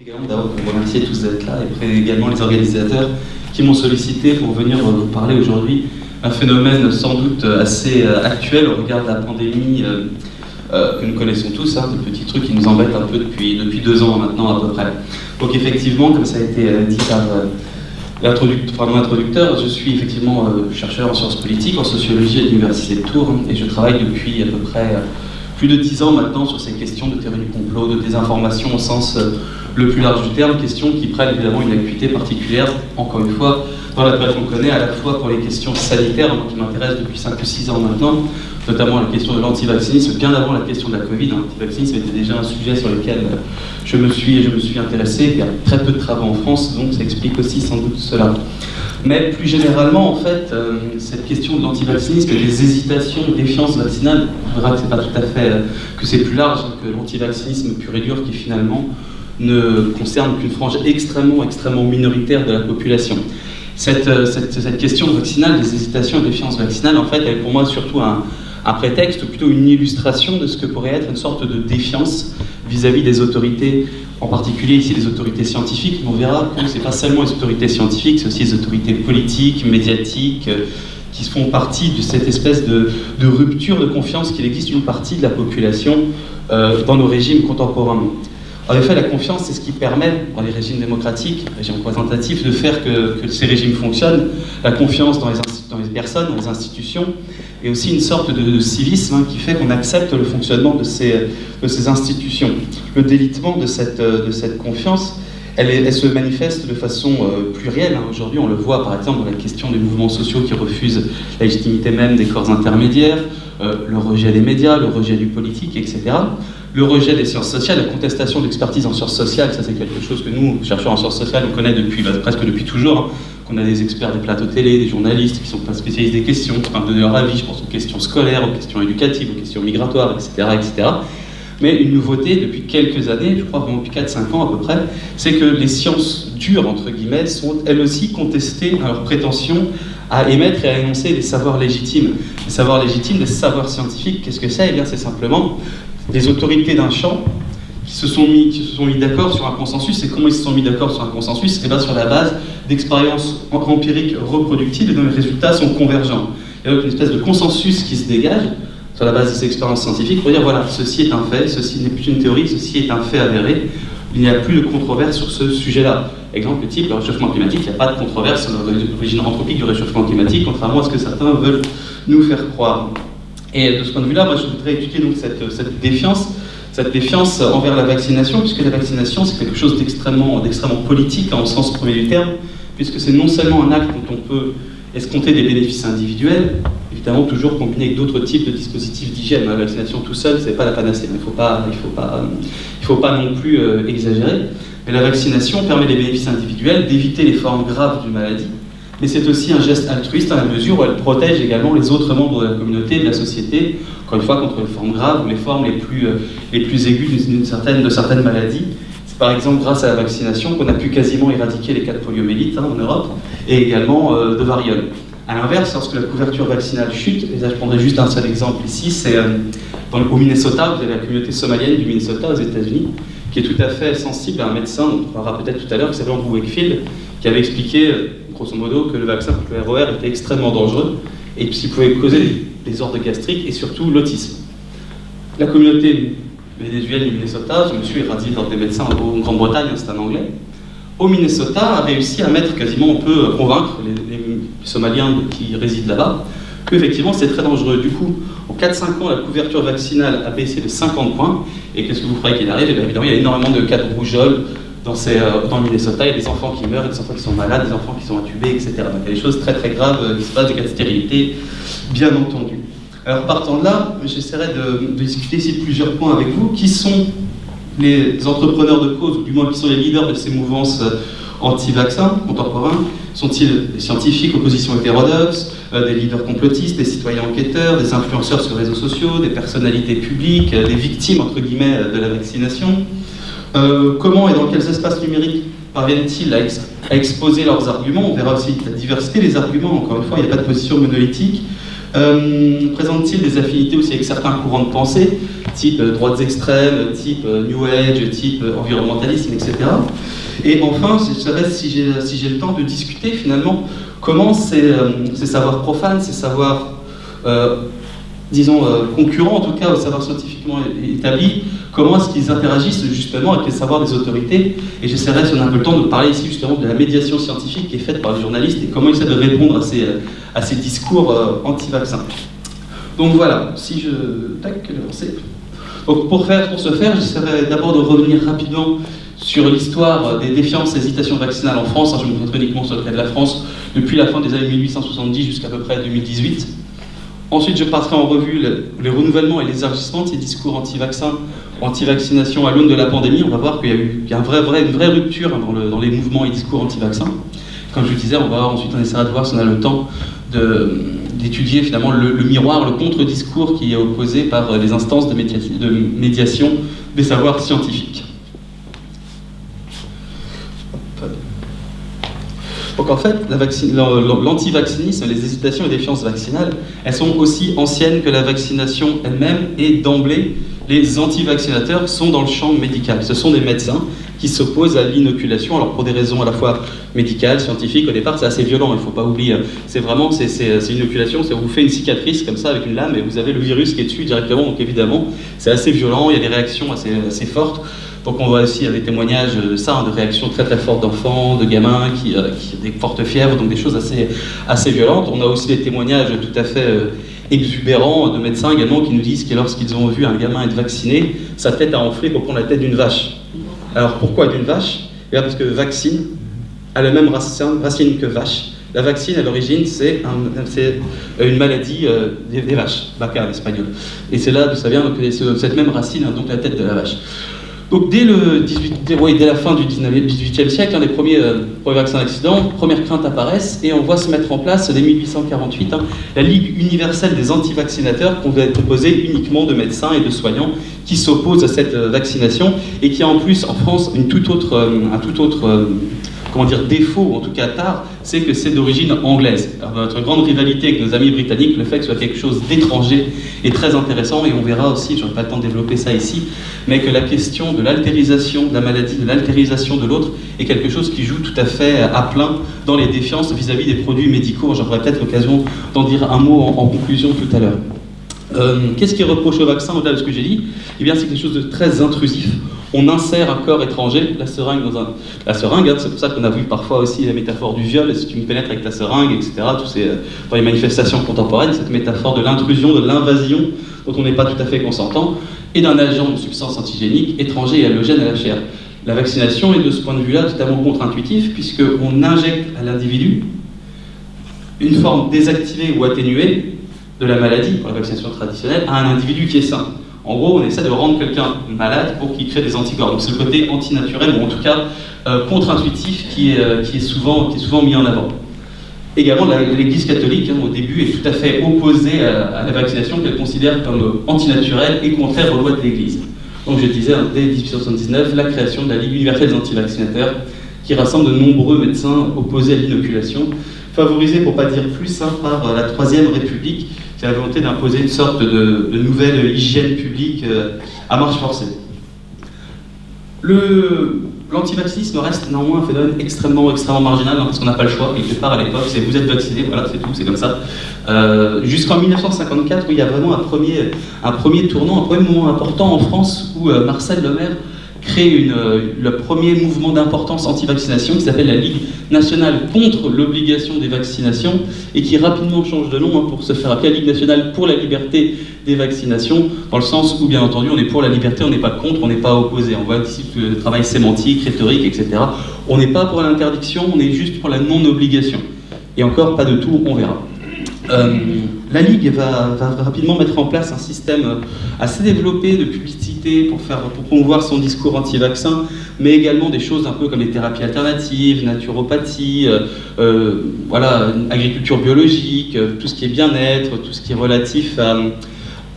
également d'abord vous remercier tous d'être là et également les organisateurs qui m'ont sollicité pour venir vous parler aujourd'hui un phénomène sans doute assez euh, actuel au regard de la pandémie euh, euh, que nous connaissons tous, hein, des petits trucs qui nous embêtent un peu depuis, depuis deux ans maintenant à peu près. Donc effectivement, comme ça a été dit par, par mon introducteur, je suis effectivement chercheur en sciences politiques, en sociologie à l'Université de Tours, et je travaille depuis à peu près plus de dix ans maintenant sur ces questions de théorie du complot, de désinformation au sens le plus large du terme, questions qui prennent évidemment une acuité particulière, encore une fois, dans la période qu'on connaît, à la fois pour les questions sanitaires, qui m'intéressent depuis 5 ou 6 ans maintenant, notamment la question de l'antivaccinisme, bien avant la question de la Covid. L'antivaccinisme était déjà un sujet sur lequel je me suis, je me intéressé. Il y a très peu de travaux en France, donc ça explique aussi sans doute cela. Mais plus généralement, en fait, euh, cette question de l'antivaccinisme et des hésitations, défiance vaccinale, on verra que c'est pas tout à fait, euh, que c'est plus large que l'antivaccinisme pur et dur qui finalement ne concerne qu'une frange extrêmement, extrêmement minoritaire de la population. Cette, euh, question vaccinale, des hésitations et défiances vaccinales, en fait, elle est pour moi surtout un, prétexte, ou plutôt une illustration de ce que pourrait être une sorte de défiance vis-à-vis des autorités, en particulier ici les autorités scientifiques. On verra que ce n'est pas seulement les autorités scientifiques, c'est aussi les autorités politiques, médiatiques, euh, qui font partie de cette espèce de, de, rupture de confiance qu'il existe une partie de la population euh, dans nos régimes contemporains. En effet, la confiance, c'est ce qui permet, dans les régimes démocratiques, régimes représentatifs, de faire que, ces régimes fonctionnent. La confiance dans les, les, personnes, dans les institutions, et aussi une sorte de, civisme hein, qui fait qu'on accepte le fonctionnement de ces, institutions. Le délitement de cette, confiance, elle, elle, se manifeste de façon euh, plurielle. Hein. Aujourd'hui, on le voit par exemple dans la question des mouvements sociaux qui refusent la légitimité même des corps intermédiaires, euh, le rejet des médias, le rejet du politique, etc le rejet des sciences sociales, la contestation d'expertise en sciences sociales, ça c'est quelque chose que nous, chercheurs en sciences sociales, on connaît depuis, bah, presque depuis toujours, hein, qu'on a des experts des plateaux télé, des journalistes qui sont pas spécialistes des questions, qui peuvent donner leur avis, je pense aux questions scolaires, aux questions éducatives, aux questions migratoires, etc. etc. Mais une nouveauté depuis quelques années, je crois vraiment depuis 4-5 ans à peu près, c'est que les sciences dures, entre guillemets, sont elles aussi contestées dans leur prétention à émettre et à énoncer des savoirs légitimes. Les savoirs légitimes, des savoirs scientifiques, qu'est-ce que c'est? Eh bien, c'est simplement des autorités d'un champ qui se sont mis, mis d'accord sur un consensus. Et comment ils se sont mis d'accord sur un consensus Eh bien sur la base d'expériences empiriques reproductibles et dont les résultats sont convergents. Il y a donc une espèce de consensus qui se dégage sur la base de ces expériences scientifiques pour dire voilà, ceci est un fait, ceci n'est plus une théorie, ceci est un fait avéré. Il n'y a plus de controverse sur ce sujet-là. Exemple type, le réchauffement climatique, il n'y a pas de controverse sur l'origine anthropique du réchauffement climatique, contrairement à ce que certains veulent nous faire croire. Et de ce point de vue-là, moi je voudrais étudier donc cette, défiance, cette défiance envers la vaccination, puisque la vaccination c'est quelque chose d'extrêmement politique hein, au sens premier du terme, puisque c'est non seulement un acte dont on peut escompter des bénéfices individuels, évidemment toujours combiné avec d'autres types de dispositifs d'hygiène. La vaccination tout seul, c'est pas la panacée, il ne faut pas, il faut pas, il faut pas non plus euh, exagérer. Mais la vaccination permet des bénéfices individuels, d'éviter les formes graves d'une maladie, mais c'est aussi un geste altruiste à la mesure où elle protège également les autres membres de la communauté, de la société, encore une fois contre les formes graves ou les formes les plus, euh, les plus aiguës d'une certaine, de certaines maladies. C'est par exemple grâce à la vaccination qu'on a pu quasiment éradiquer les cas de poliomyélite hein, en Europe et également euh, de variole. A l'inverse, lorsque la couverture vaccinale chute, et là je prendrai juste un seul exemple ici, c'est euh, au Minnesota, vous avez la communauté somalienne du Minnesota aux États-Unis, qui est tout à fait sensible à un médecin, on parlera peut-être tout à l'heure, qui s'appelle Andrew Wakefield, qui avait expliqué grosso modo, que le vaccin contre le ROR était extrêmement dangereux et qu'il pouvait causer des ordres gastriques et surtout l'autisme. La communauté vénézuélienne du Minnesota, je me suis éradié dans des médecins en Grande-Bretagne, c'est un anglais, au Minnesota a réussi à mettre quasiment, on peut convaincre les, Somaliens qui résident là-bas, qu'effectivement c'est très dangereux. Du coup, en 4-5 ans, la couverture vaccinale a baissé de 50 points, et qu'est-ce que vous croyez qu'il arrive? Eh Évidemment, il y a énormément de cas de rougeole, dans, euh, dans, le Minnesota, il y a des enfants qui meurent, des enfants qui sont malades, des enfants qui sont intubés, etc. Donc il y a des choses très très graves euh, qui se passent, des cas de stérilité, bien entendu. Alors partant de là, j'essaierai de, discuter ici plusieurs points avec vous. Qui sont les entrepreneurs de cause, ou du moins qui sont les leaders de ces mouvances euh, anti-vaccins contemporains? Sont-ils des scientifiques, opposition hétérodoxe, des leaders complotistes, des citoyens enquêteurs, des influenceurs sur les réseaux sociaux, des personnalités publiques, des victimes, entre guillemets, de la vaccination? Euh, comment et dans quels espaces numériques parviennent-ils à, exposer leurs arguments? On verra aussi la diversité des arguments, encore une fois, il n'y a pas de position monolithique. Présente-t-il des affinités aussi avec certains courants de pensée, type droites extrêmes, type New Age, type environnementalisme, etc. Et enfin, je si j'ai le temps de discuter finalement comment ces, savoirs profanes, ces savoirs disons, euh, concurrents, en tout cas au savoir scientifiquement établi, comment est-ce qu'ils interagissent justement avec les savoirs des autorités. Et j'essaierai, si on a un peu le temps, de parler ici justement de la médiation scientifique qui est faite par les journalistes et comment ils essaient de répondre à ces, à ces discours euh, anti-vaccins. Donc voilà, si je... Tac, Donc pour, faire, pour ce faire, j'essaierai d'abord de revenir rapidement sur l'histoire des défiances et hésitations vaccinales en France. je me concentrerai uniquement sur le cas de la France depuis la fin des années 1870 jusqu'à peu près 2018. Ensuite, je passerai en revue les renouvellements et les de ces discours anti-vaccins, anti-vaccination à l'aune de la pandémie. On va voir qu'il y a eu une vraie rupture dans, les mouvements et discours anti-vaccins. Comme je le disais, on va ensuite, on essaiera de voir si on a le temps d'étudier finalement le, miroir, le contre-discours qui est opposé par les instances de médiation des savoirs scientifiques. Donc en fait, l'antivaccinisme, les hésitations et défiances vaccinales, elles sont aussi anciennes que la vaccination elle-même et d'emblée, les antivaccinateurs sont dans le champ médical. Ce sont des médecins qui s'opposent à l'inoculation, alors pour des raisons à la fois médicales, scientifiques, au départ c'est assez violent, il ne faut pas oublier, c'est vraiment, c'est une inoculation, c'est vous fait une cicatrice comme ça avec une lame et vous avez le virus qui est dessus directement, donc évidemment c'est assez violent, il y a des réactions assez fortes, donc on voit aussi des témoignages ça, hein, de réactions très très fortes d'enfants, de gamins qui, euh, des fortes fièvres, donc des choses assez, assez violentes. On a aussi des témoignages tout à fait euh, exubérants de médecins également qui nous disent que lorsqu'ils ont vu un gamin être vacciné, sa tête a enflé pour prendre la tête d'une vache. Alors pourquoi d'une vache? Eh Parce que vaccine a la même racine que vache. La vaccine, à l'origine, c'est une maladie euh, des, vaches, bacar en espagnol. Et c'est là d'où ça vient, donc, cette même racine, hein, donc la tête de la vache. Donc dès, le 18, dès, la fin du 19, 18e siècle, un des premiers, euh, vaccins d'accident, premières craintes apparaissent et on voit se mettre en place dès 1848 hein, la Ligue universelle des antivaccinateurs qu'on va être composée uniquement de médecins et de soignants qui s'opposent à cette euh, vaccination et qui a en plus en France une euh, un tout autre comment dire, défaut, en tout cas tard, c'est que c'est d'origine anglaise. notre grande rivalité avec nos amis britanniques, le fait que ce soit quelque chose d'étranger est très intéressant, et on verra aussi, je n'aurai pas le temps de développer ça ici, mais que la question de l'altérisation de la maladie, de l'altérisation de l'autre, est quelque chose qui joue tout à fait à plein dans les défiances vis-à-vis des produits médicaux. J'aurai peut-être l'occasion d'en dire un mot en conclusion tout à l'heure. Euh, qu'est-ce qui reproche au vaccin au-delà de ce que j'ai dit Eh bien, c'est quelque chose de très intrusif. On insère un corps étranger, la seringue dans hein, c'est pour ça qu'on a vu parfois aussi la métaphore du viol, si tu me pénètres avec ta seringue, etc. Tous ces, euh, dans les manifestations contemporaines, cette métaphore de l'intrusion, de l'invasion, dont on n'est pas tout à fait consentant, et d'un agent de substance antigénique étranger et allogène à la chair. La vaccination est de ce point de vue-là totalement contre-intuitif, puisqu'on injecte à l'individu une forme désactivée ou atténuée de la maladie, pour la vaccination traditionnelle, à un individu qui est sain. En gros, on essaie de rendre quelqu'un malade pour qu'il crée des anticorps. Donc c'est le côté antinaturel, ou en tout cas euh, contre-intuitif, euh, qui, est souvent, mis en avant. Également, l'Église catholique, hein, au début, est tout à fait opposée à, la vaccination qu'elle considère comme antinaturelle et contraire aux lois de l'Église. Donc je disais, hein, dès 1879, la création de la Ligue universelle des antivaccinateurs, qui rassemble de nombreux médecins opposés à l'inoculation, favorisée, pour pas dire plus, hein, par euh, la Troisième République, c'est la volonté d'imposer une sorte de, nouvelle hygiène publique euh, à marche forcée. L'antivaccinisme reste néanmoins un phénomène extrêmement, extrêmement marginal, hein, parce qu'on n'a pas le choix, quelque part à l'époque, c'est vous êtes vacciné, voilà, c'est tout, c'est comme ça. Euh, jusqu'en 1954, où il y a vraiment un premier, un premier tournant, un premier moment important en France, où euh, Marcel Lemaire crée une, euh, le premier mouvement d'importance anti-vaccination qui s'appelle la Ligue nationale contre l'obligation des vaccinations et qui rapidement change de nom hein, pour se faire appeler la Ligue nationale pour la liberté des vaccinations, dans le sens où bien entendu on est pour la liberté, on n'est pas contre, on n'est pas opposé. On voit ici le travail sémantique, rhétorique, etc. On n'est pas pour l'interdiction, on est juste pour la non-obligation. Et encore, pas de tout, on verra. Euh, la Ligue va, rapidement mettre en place un système assez développé de publicité pour, promouvoir son discours anti-vaccin, mais également des choses un peu comme les thérapies alternatives, naturopathie, euh, euh, voilà, agriculture biologique, tout ce qui est bien-être, tout ce qui est relatif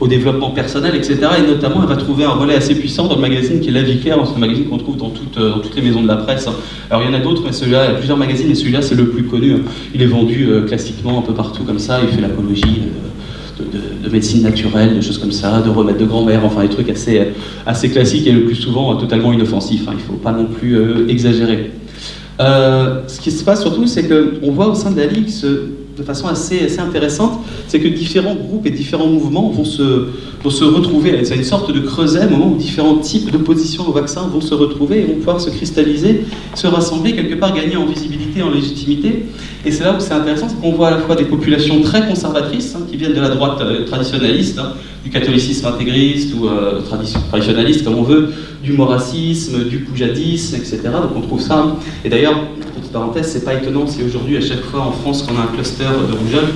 au développement personnel, etc. Et notamment, elle va trouver un relais assez puissant dans le magazine qui est La Vie Claire, un magazine qu'on trouve dans, toutes les maisons de la presse. Alors il y en a d'autres, mais celui-là, il y a plusieurs magazines, et celui-là, c'est le plus connu. Il est vendu classiquement un peu partout comme ça, il fait l'apologie de, médecine naturelle, de choses comme ça, de remèdes de grand-mère, enfin des trucs assez, assez classiques et le plus souvent totalement inoffensifs. Hein. il ne faut pas non plus exagérer. ce qui se passe surtout, c'est qu'on voit au sein de la Ligue ce, de façon assez, assez intéressante, c'est que différents groupes et différents mouvements vont se, vont se retrouver. C'est une sorte de creuset, au moment où différents types d'opposition au vaccin vont se retrouver et vont pouvoir se cristalliser, se rassembler, quelque part gagner en visibilité, en légitimité. Et c'est là où c'est intéressant, c'est qu'on voit à la fois des populations très conservatrices, hein, qui viennent de la droite euh, traditionnaliste, hein, du catholicisme intégriste ou euh, traditionnaliste, comme on veut, du moracisme, du poujadisme, etc. Donc on trouve ça. Et d'ailleurs, petite parenthèse, c'est pas étonnant si aujourd'hui, à chaque fois en France, qu'on a un cluster de rougeole,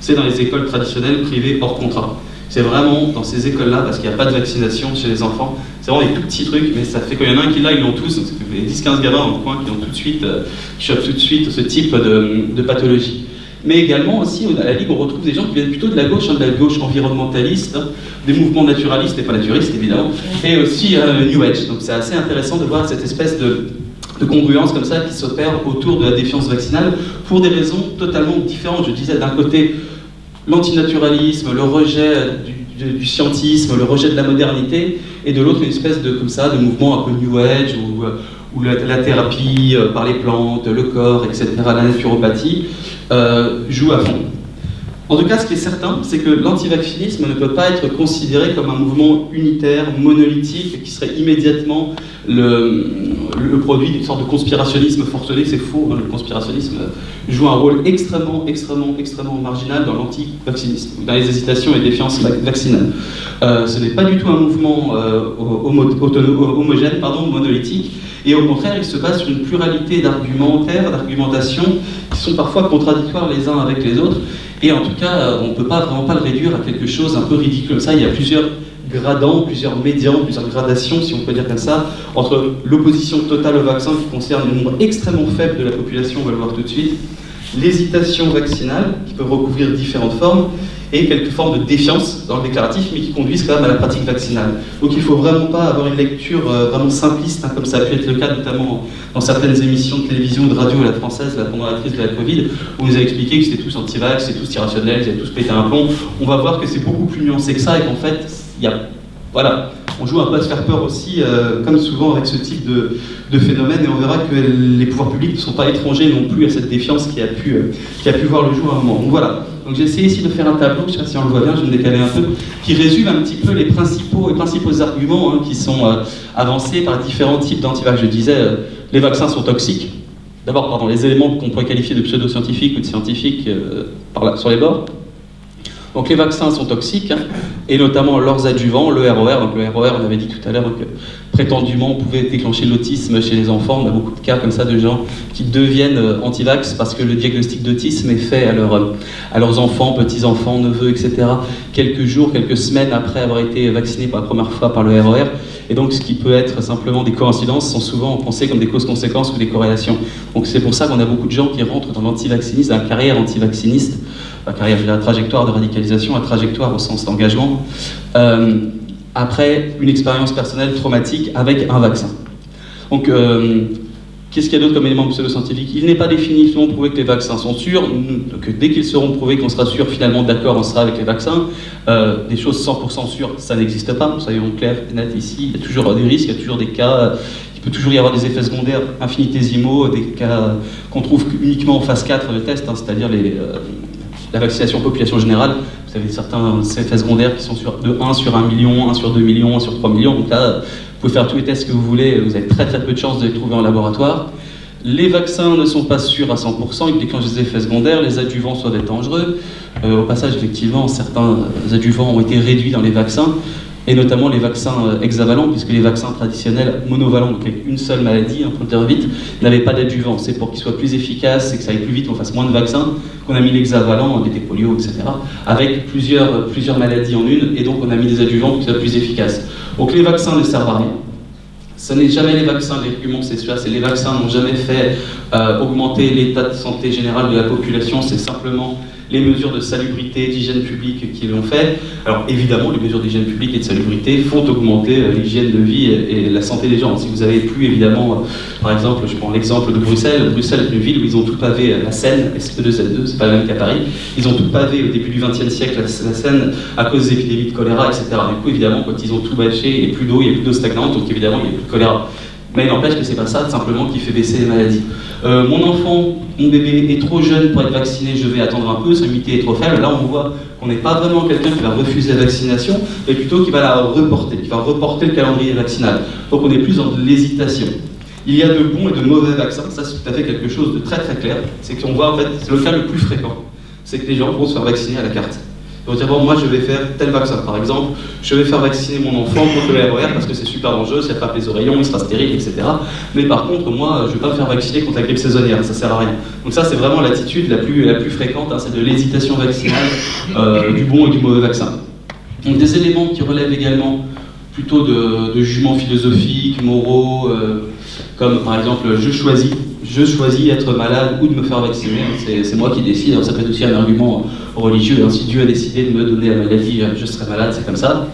c'est dans les écoles traditionnelles privées hors contrat. C'est vraiment dans ces écoles-là, parce qu'il n'y a pas de vaccination chez les enfants, c'est vraiment des tout petits trucs, mais ça fait qu'il y en a un qui l'a, ils l'ont tous, donc fait 10-15 gamins dans coin qui ont tout de suite, euh, chopent tout de suite ce type de, pathologie. Mais également aussi, à la Ligue, on retrouve des gens qui viennent plutôt de la gauche, hein, de la gauche environnementaliste, hein, des mouvements naturalistes et pas naturistes évidemment, et aussi euh, New Age. Donc c'est assez intéressant de voir cette espèce de, de congruence comme ça qui s'opère autour de la défiance vaccinale pour des raisons totalement différentes. Je disais d'un côté l'antinaturalisme, le rejet du, scientisme, le rejet de la modernité, et de l'autre une espèce de, comme ça, de mouvement un peu New Age, où, où la, thérapie euh, par les plantes, le corps, etc., la naturopathie, euh, joue à fond. En tout cas, ce qui est certain, c'est que l'antivaccinisme ne peut pas être considéré comme un mouvement unitaire, monolithique, qui serait immédiatement le, produit d'une sorte de conspirationnisme forcené. C'est faux, hein, le conspirationnisme joue un rôle extrêmement, extrêmement, extrêmement marginal dans l'anti-vaccinisme, dans les hésitations et défiances vaccinales. Euh, ce n'est pas du tout un mouvement euh, homogène, pardon, monolithique, et au contraire, il se base sur une pluralité d'argumentaires, d'argumentations, qui sont parfois contradictoires les uns avec les autres, et en tout cas, on ne peut pas vraiment pas le réduire à quelque chose un peu ridicule. Ça, il y a plusieurs gradants, plusieurs médians, plusieurs gradations, si on peut dire comme ça, entre l'opposition totale au vaccin qui concerne un nombre extrêmement faible de la population, on va le voir tout de suite, l'hésitation vaccinale, qui peut recouvrir différentes formes, et quelques formes de défiance dans le déclaratif, mais qui conduisent quand même à la pratique vaccinale. Donc il ne faut vraiment pas avoir une lecture euh, vraiment simpliste, hein, comme ça a pu être le cas notamment dans certaines émissions de télévision ou de radio à la française pendant la crise de la Covid, où on nous a expliqué que c'était tous anti-vax, c'était tous irrationnels, ils avaient tous pété un plomb. On va voir que c'est beaucoup plus nuancé que ça, et qu'en fait, il y a... Voilà, on joue un peu à se faire peur aussi, euh, comme souvent avec ce type de, phénomène, et on verra que les pouvoirs publics ne sont pas étrangers non plus à cette défiance qui a pu, euh, voir le jour à un moment. Donc voilà, donc j'ai essayé ici de faire un tableau, je ne sais pas si on le voit bien, je vais me décaler un peu, qui résume un petit peu les principaux, arguments hein, qui sont euh, avancés par différents types d'antivax. Je disais, les vaccins sont toxiques. D'abord, pardon, les éléments qu'on pourrait qualifier de pseudo-scientifiques ou de scientifiques sur les bords. Donc les vaccins sont toxiques, hein, et notamment leurs adjuvants, le ROR. Donc le ROR, on avait dit tout à l'heure que prétendument pouvait déclencher l'autisme chez les enfants. On a beaucoup de cas comme ça de gens qui deviennent euh, anti-vax parce que le diagnostic d'autisme est fait à, à leurs enfants, petits-enfants, neveux, etc. quelques jours, quelques semaines après avoir été vaccinés pour la première fois par le ROR. Et donc ce qui peut être simplement des coïncidences sont souvent pensées comme des causes-conséquences ou des corrélations. Donc c'est pour ça qu'on a beaucoup de gens qui rentrent dans l'antivaccinisme, dans la carrière antivacciniste, la carrière, la trajectoire de radicalisation, la trajectoire au sens d'engagement, euh, après une expérience personnelle traumatique avec un vaccin. Donc, euh, qu'est-ce qu'il y a d'autre comme élément pseudo-scientifique? Il n'est pas définitivement prouvé que les vaccins sont sûrs, que dès qu'ils seront prouvés qu'on sera sûr finalement d'accord, on sera avec les vaccins. Euh, des choses 100% sûres, ça n'existe pas, soyons clairs et nets ici, il y a toujours des risques, il y a toujours des cas il peut toujours y avoir des effets secondaires infinitésimaux, des cas qu'on trouve uniquement en phase 4 de test, hein, c'est-à-dire les, la vaccination population générale, vous avez certains effets secondaires qui sont sur, de 1 sur 1 million, 1 sur 2 millions, 1 sur 3 millions. Donc là, vous pouvez faire tous les tests que vous voulez, vous avez très très peu de chances de les trouver en laboratoire. Les vaccins ne sont pas sûrs à 100%, ils déclenchent des effets secondaires, les adjuvants sont être dangereux. Euh, au passage, effectivement, certains adjuvants ont été réduits dans les vaccins et notamment les vaccins euh, hexavalents, puisque les vaccins traditionnels monovalents, donc avec une seule maladie, un peu vite, n'avaient pas d'adjuvant. C'est pour qu'ils soient plus efficaces et que ça aille plus vite, qu'on fasse moins de vaccins, qu'on a mis l'hexavalent, des polio, etc., avec plusieurs, plusieurs maladies en une, et donc on a mis des adjuvants pour qu'ils soient plus efficaces. Donc les vaccins ne servent à rien. Ce n'est jamais les vaccins, l'argument c'est celui c'est les vaccins n'ont jamais fait euh, augmenter l'état de santé général de la population, c'est simplement les mesures de salubrité, d'hygiène publique qu'ils ont fait. Alors évidemment, les mesures d'hygiène publique et de salubrité font augmenter euh, l'hygiène de vie et, la santé des gens. Si vous avez plus évidemment, euh, par exemple, je prends l'exemple de Bruxelles, Bruxelles est une ville où ils ont tout pavé la Seine, SP2, c'est pas le même qu'à Paris, ils ont tout pavé au début du XXe siècle la, Seine à cause des épidémies de choléra, etc. Du coup, évidemment, quand ils ont tout bâché, il n'y a plus d'eau, il n'y a plus d'eau stagnante, donc évidemment, il n'y a plus de choléra. Mais il n'empêche que c'est pas ça, simplement, qui fait baisser les maladies. Euh, mon enfant, mon bébé est trop jeune pour être vacciné, je vais attendre un peu, son immunité est trop faible. Là, on voit qu'on n'est pas vraiment quelqu'un qui va refuser la vaccination, mais plutôt qui va la reporter, qui va reporter le calendrier vaccinal. Donc on est plus dans l'hésitation. Il y a de bons et de mauvais vaccins, ça c'est tout à fait quelque chose de très très clair. C'est qu'on voit en fait, c'est le cas le plus fréquent, c'est que les gens vont se faire vacciner à la carte. Dire, bon, moi je vais faire tel vaccin. Par exemple, je vais faire vacciner mon enfant contre le RER parce que c'est super dangereux, ça frappe les oreillons, il sera stérile, etc. Mais par contre, moi, je ne vais pas me faire vacciner contre la grippe saisonnière, ça sert à rien. Donc ça, c'est vraiment l'attitude la plus, la plus fréquente, hein, c'est de l'hésitation vaccinale, euh, du bon et du mauvais vaccin. Donc des éléments qui relèvent également plutôt de, de jugements philosophiques, moraux, euh, comme par exemple, je choisis je choisis être malade ou de me faire vacciner, c'est moi qui décide. ça peut être aussi un argument religieux. Hein. Si Dieu a décidé de me donner la maladie, je serai malade, c'est comme ça.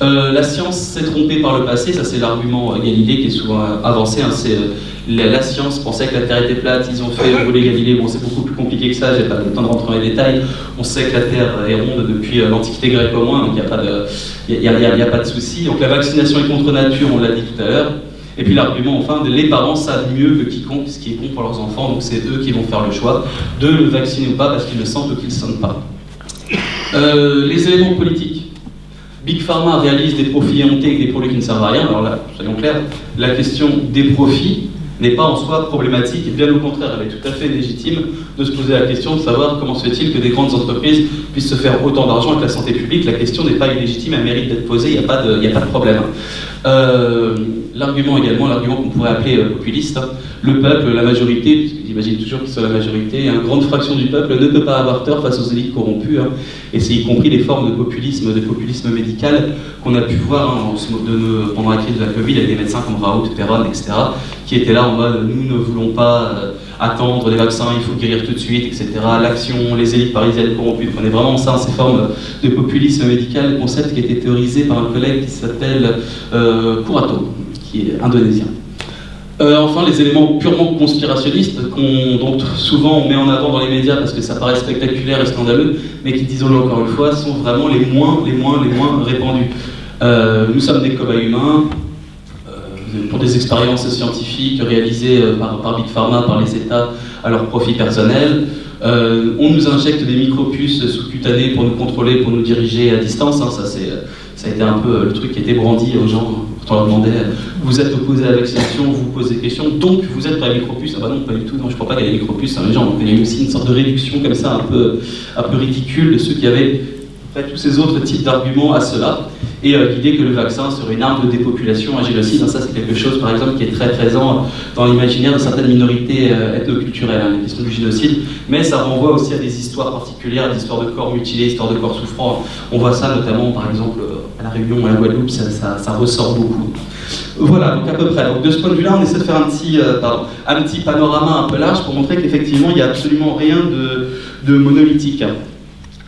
Euh, la science s'est trompée par le passé, ça c'est l'argument Galilée qui est souvent avancé. Hein. euh, la, science pensait que la Terre était plate, ils ont fait rouler Galilée. Bon, c'est beaucoup plus compliqué que ça, j'ai pas le temps de rentrer dans les détails. On sait que la Terre est ronde depuis euh, l'Antiquité grecque au moins, donc il n'y a a, pas de souci. Donc la vaccination est contre nature, on l'a dit tout à l'heure. Et puis l'argument, enfin, les parents savent mieux que quiconque ce qui est bon pour leurs enfants, donc c'est eux qui vont faire le choix de le vacciner ou pas parce qu'ils le sentent ou qu'ils ne sentent pas. Euh, les éléments politiques. Big Pharma réalise des profits éhontés avec des produits qui ne servent à rien. Alors là, soyons clairs, la question des profits n'est pas en soi problématique, bien au contraire, elle est tout à fait légitime de se poser la question de savoir comment se fait-il que des grandes entreprises puissent se faire autant d'argent avec la santé publique. La question n'est pas illégitime, elle mérite d'être posée, il n'y a, a pas de problème. Euh, l'argument également, l'argument qu'on pourrait appeler euh, populiste, hein. le peuple, la majorité, j'imagine toujours qu'ils sont la majorité, une grande fraction du peuple ne peut pas avoir tort face aux élites corrompues, hein. et c'est y compris les formes de populisme, de populisme médical qu'on a pu voir hein, pendant la crise de la Covid avec des médecins comme Raoult, Perron, etc., qui étaient là en mode nous ne voulons pas euh, attendre des vaccins, il faut guérir tout de suite, etc. L'action, les élites parisiennes corrompues. On est vraiment ça, ces formes de populisme médical, concept qui a été théorisé par un collègue qui s'appelle euh, Kurato, qui est indonésien. Euh, enfin, les éléments purement conspirationnistes, dont souvent on met en avant dans les médias parce que ça paraît spectaculaire et scandaleux, mais qui, disons-le encore une fois, sont vraiment les moins, les moins, les moins répandus. Euh, nous sommes des cobayes humains, pour des expériences scientifiques réalisées euh, par, Big Pharma, par les États, à leur profit personnel. Euh, on nous injecte des micropuces sous-cutanées pour nous contrôler, pour nous diriger à distance. Hein. ça, ça a été un peu le truc qui était brandi aux gens vous êtes opposé à la vous posez des questions, donc vous êtes pour la micropuce Ah bah non, pas du tout, non, je crois pas qu'il y ait des micropuces. Hein, les gens, il y a eu aussi une sorte de réduction comme ça, un peu, un peu ridicule de ceux qui avaient fait tous ces autres types d'arguments à cela et euh, l'idée que le vaccin serait une arme de dépopulation, un génocide. Ça, c'est quelque chose, par exemple, qui est très présent dans l'imaginaire de certaines minorités euh, ethnoculturelles, hein, la question du génocide. Mais ça renvoie aussi à des histoires particulières, des histoires de corps mutilés, histoires de corps souffrants. On voit ça notamment, par exemple, à La Réunion, à la Guadeloupe, ça, ressort beaucoup. Voilà, donc à peu près. Donc de ce point de vue-là, on essaie de faire un petit, euh, un petit panorama un peu large pour montrer qu'effectivement, il n'y a absolument rien de monolithique.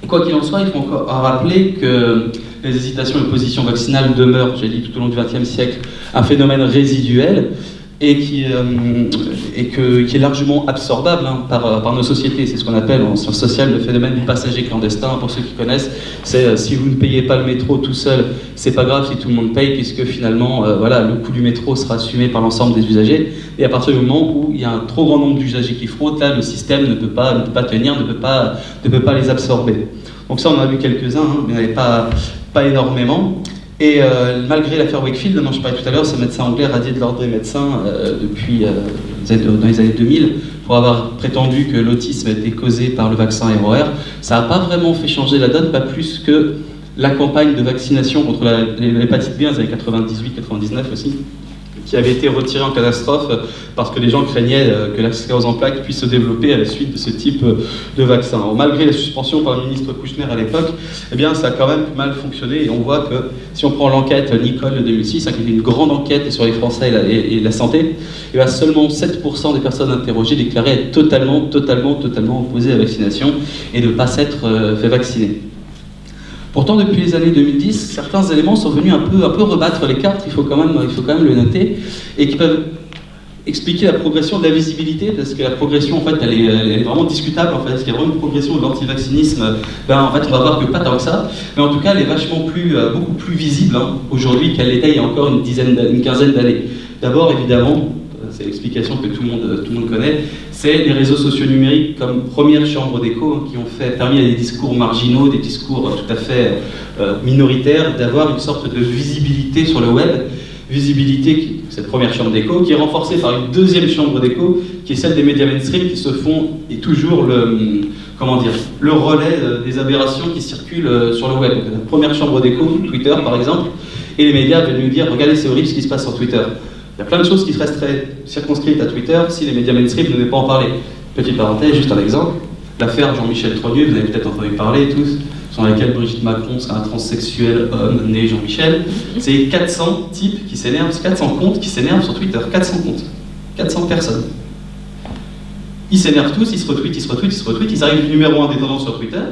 Quoi qu'il en soit, il faut encore rappeler que les hésitations et l'opposition vaccinale demeurent, j'ai dit tout au long du XXe siècle, un phénomène résiduel et qui, euh, et que, qui est largement absorbable hein, par, euh, par, nos sociétés. C'est ce qu'on appelle en sciences sociales le phénomène du passager clandestin. Pour ceux qui connaissent, c'est euh, si vous ne payez pas le métro tout seul, c'est pas grave si tout le monde paye, puisque finalement, voilà, le coût du métro sera assumé par l'ensemble des usagers. Et à partir du moment où il y a un trop grand nombre d'usagers qui frottent, là, le système ne peut pas, ne peut pas tenir, ne peut pas, ne peut pas les absorber. Donc ça, on en a vu quelques-uns, hein, mais pas, pas énormément. Et euh, malgré l'affaire Wakefield, dont je parlais tout à l'heure, ce médecin anglais radié de l'ordre des médecins euh, depuis euh, dans les années 2000 pour avoir prétendu que l'autisme était causé par le vaccin ROR, ça n'a pas vraiment fait changer la donne, pas plus que la campagne de vaccination contre l'hépatite B, dans les années 98-99 aussi, qui avait été retiré en catastrophe parce que les gens craignaient euh, que la sclérose en plaques puisse se développer à la suite de ce type euh, de vaccin. malgré la suspension par le ministre Kouchner à l'époque, eh ça a quand même mal fonctionné et on voit que si on prend l'enquête Nicole de 2006, hein, qui était une grande enquête sur les Français et la, santé, eh seulement 7% des personnes interrogées déclaraient être totalement, totalement, totalement opposées à la vaccination et ne pas s'être euh, fait vacciner. Pourtant, depuis les années 2010, certains éléments sont venus un peu, un peu rebattre les cartes, il faut, quand même, il faut quand même le noter, et qui peuvent expliquer la progression de la visibilité, parce que la progression, en fait, elle est, vraiment discutable, en fait, parce qu'il y a vraiment une progression de l'antivaccinisme, ben, en fait, on va voir que pas tant que ça, mais en tout cas, elle est vachement plus, euh, beaucoup plus visible hein, aujourd'hui qu'elle l'était il y a encore une, dizaine, une quinzaine d'années. D'abord, évidemment, c'est l'explication que tout le, monde, connaît, c'est les réseaux sociaux numériques comme première chambre d'écho hein, qui ont fait, permis à des discours marginaux, des discours tout à fait euh, minoritaires, d'avoir une sorte de visibilité sur le web, visibilité, cette première chambre d'écho, qui est renforcée par une deuxième chambre d'écho, qui est celle des médias mainstream qui se font, et toujours le, comment dire, le relais euh, des aberrations qui circulent euh, sur le web. la première chambre d'écho, Twitter par exemple, et les médias viennent nous dire, regardez c'est horrible ce qui se passe sur Twitter. Il y a plein de choses qui resteraient circonscrites à Twitter si les médias mainstream ne venaient pas en parler. Petite parenthèse, juste un exemple. L'affaire Jean-Michel Trogneux, vous avez peut-être entendu parler tous, sur laquelle Brigitte Macron serait un transsexuel homme né Jean-Michel. C'est 400 types qui s'énervent, 400 comptes qui s'énervent sur Twitter. 400 comptes. 400 personnes. Ils s'énervent tous, ils se retweetent, ils se retweetent, ils se retweetent, ils arrivent numéro 1 des tendances sur Twitter.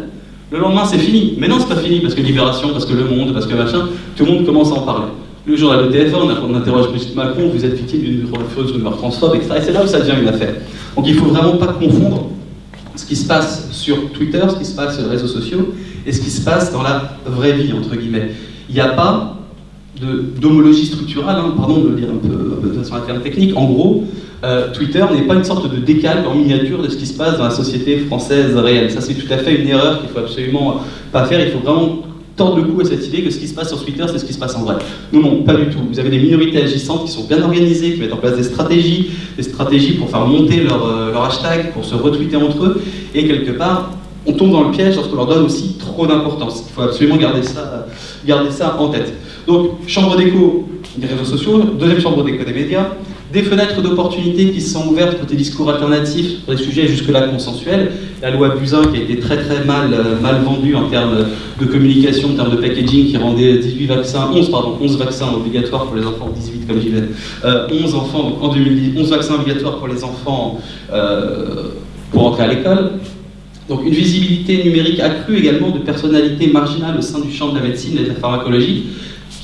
Le lendemain, c'est fini. Mais non, c'est pas fini parce que Libération, parce que Le Monde, parce que machin, tout le monde commence à en parler. Le journal de TF1, on interroge Brigitte Macron, vous êtes victime d'une fausse rumeur transphobe, etc. Et c'est là où ça devient une affaire. Donc il ne faut vraiment pas confondre ce qui se passe sur Twitter, ce qui se passe sur les réseaux sociaux, et ce qui se passe dans la vraie vie, entre guillemets. Il n'y a pas d'homologie structurale, hein, pardon de le dire un peu, de façon technique. En gros, euh, Twitter n'est pas une sorte de décalque en miniature de ce qui se passe dans la société française réelle. Ça, c'est tout à fait une erreur qu'il faut absolument pas faire. Il faut vraiment tordre le cou à cette idée que ce qui se passe sur Twitter, c'est ce qui se passe en vrai. Non, non, pas du tout. Vous avez des minorités agissantes qui sont bien organisées, qui mettent en place des stratégies, des stratégies pour faire monter leur, euh, hashtag, pour se retweeter entre eux, et quelque part, on tombe dans le piège lorsqu'on leur donne aussi trop d'importance. Il faut absolument garder ça, garder ça en tête. Donc, chambre d'écho des réseaux sociaux, deuxième chambre d'écho des médias, des fenêtres d'opportunité qui se sont ouvertes pour des discours alternatifs sur des sujets jusque-là consensuels. La loi Buzyn qui a été très très mal, euh, mal vendue en termes de communication, en termes de packaging, qui rendait 18 vaccins, 11, pardon, 11 vaccins obligatoires pour les enfants, 18 comme j'y vais, 11 enfants en 2010, 11 vaccins obligatoires pour les enfants euh, pour entrer à l'école. Donc une visibilité numérique accrue également de personnalités marginales au sein du champ de la médecine et de la pharmacologie,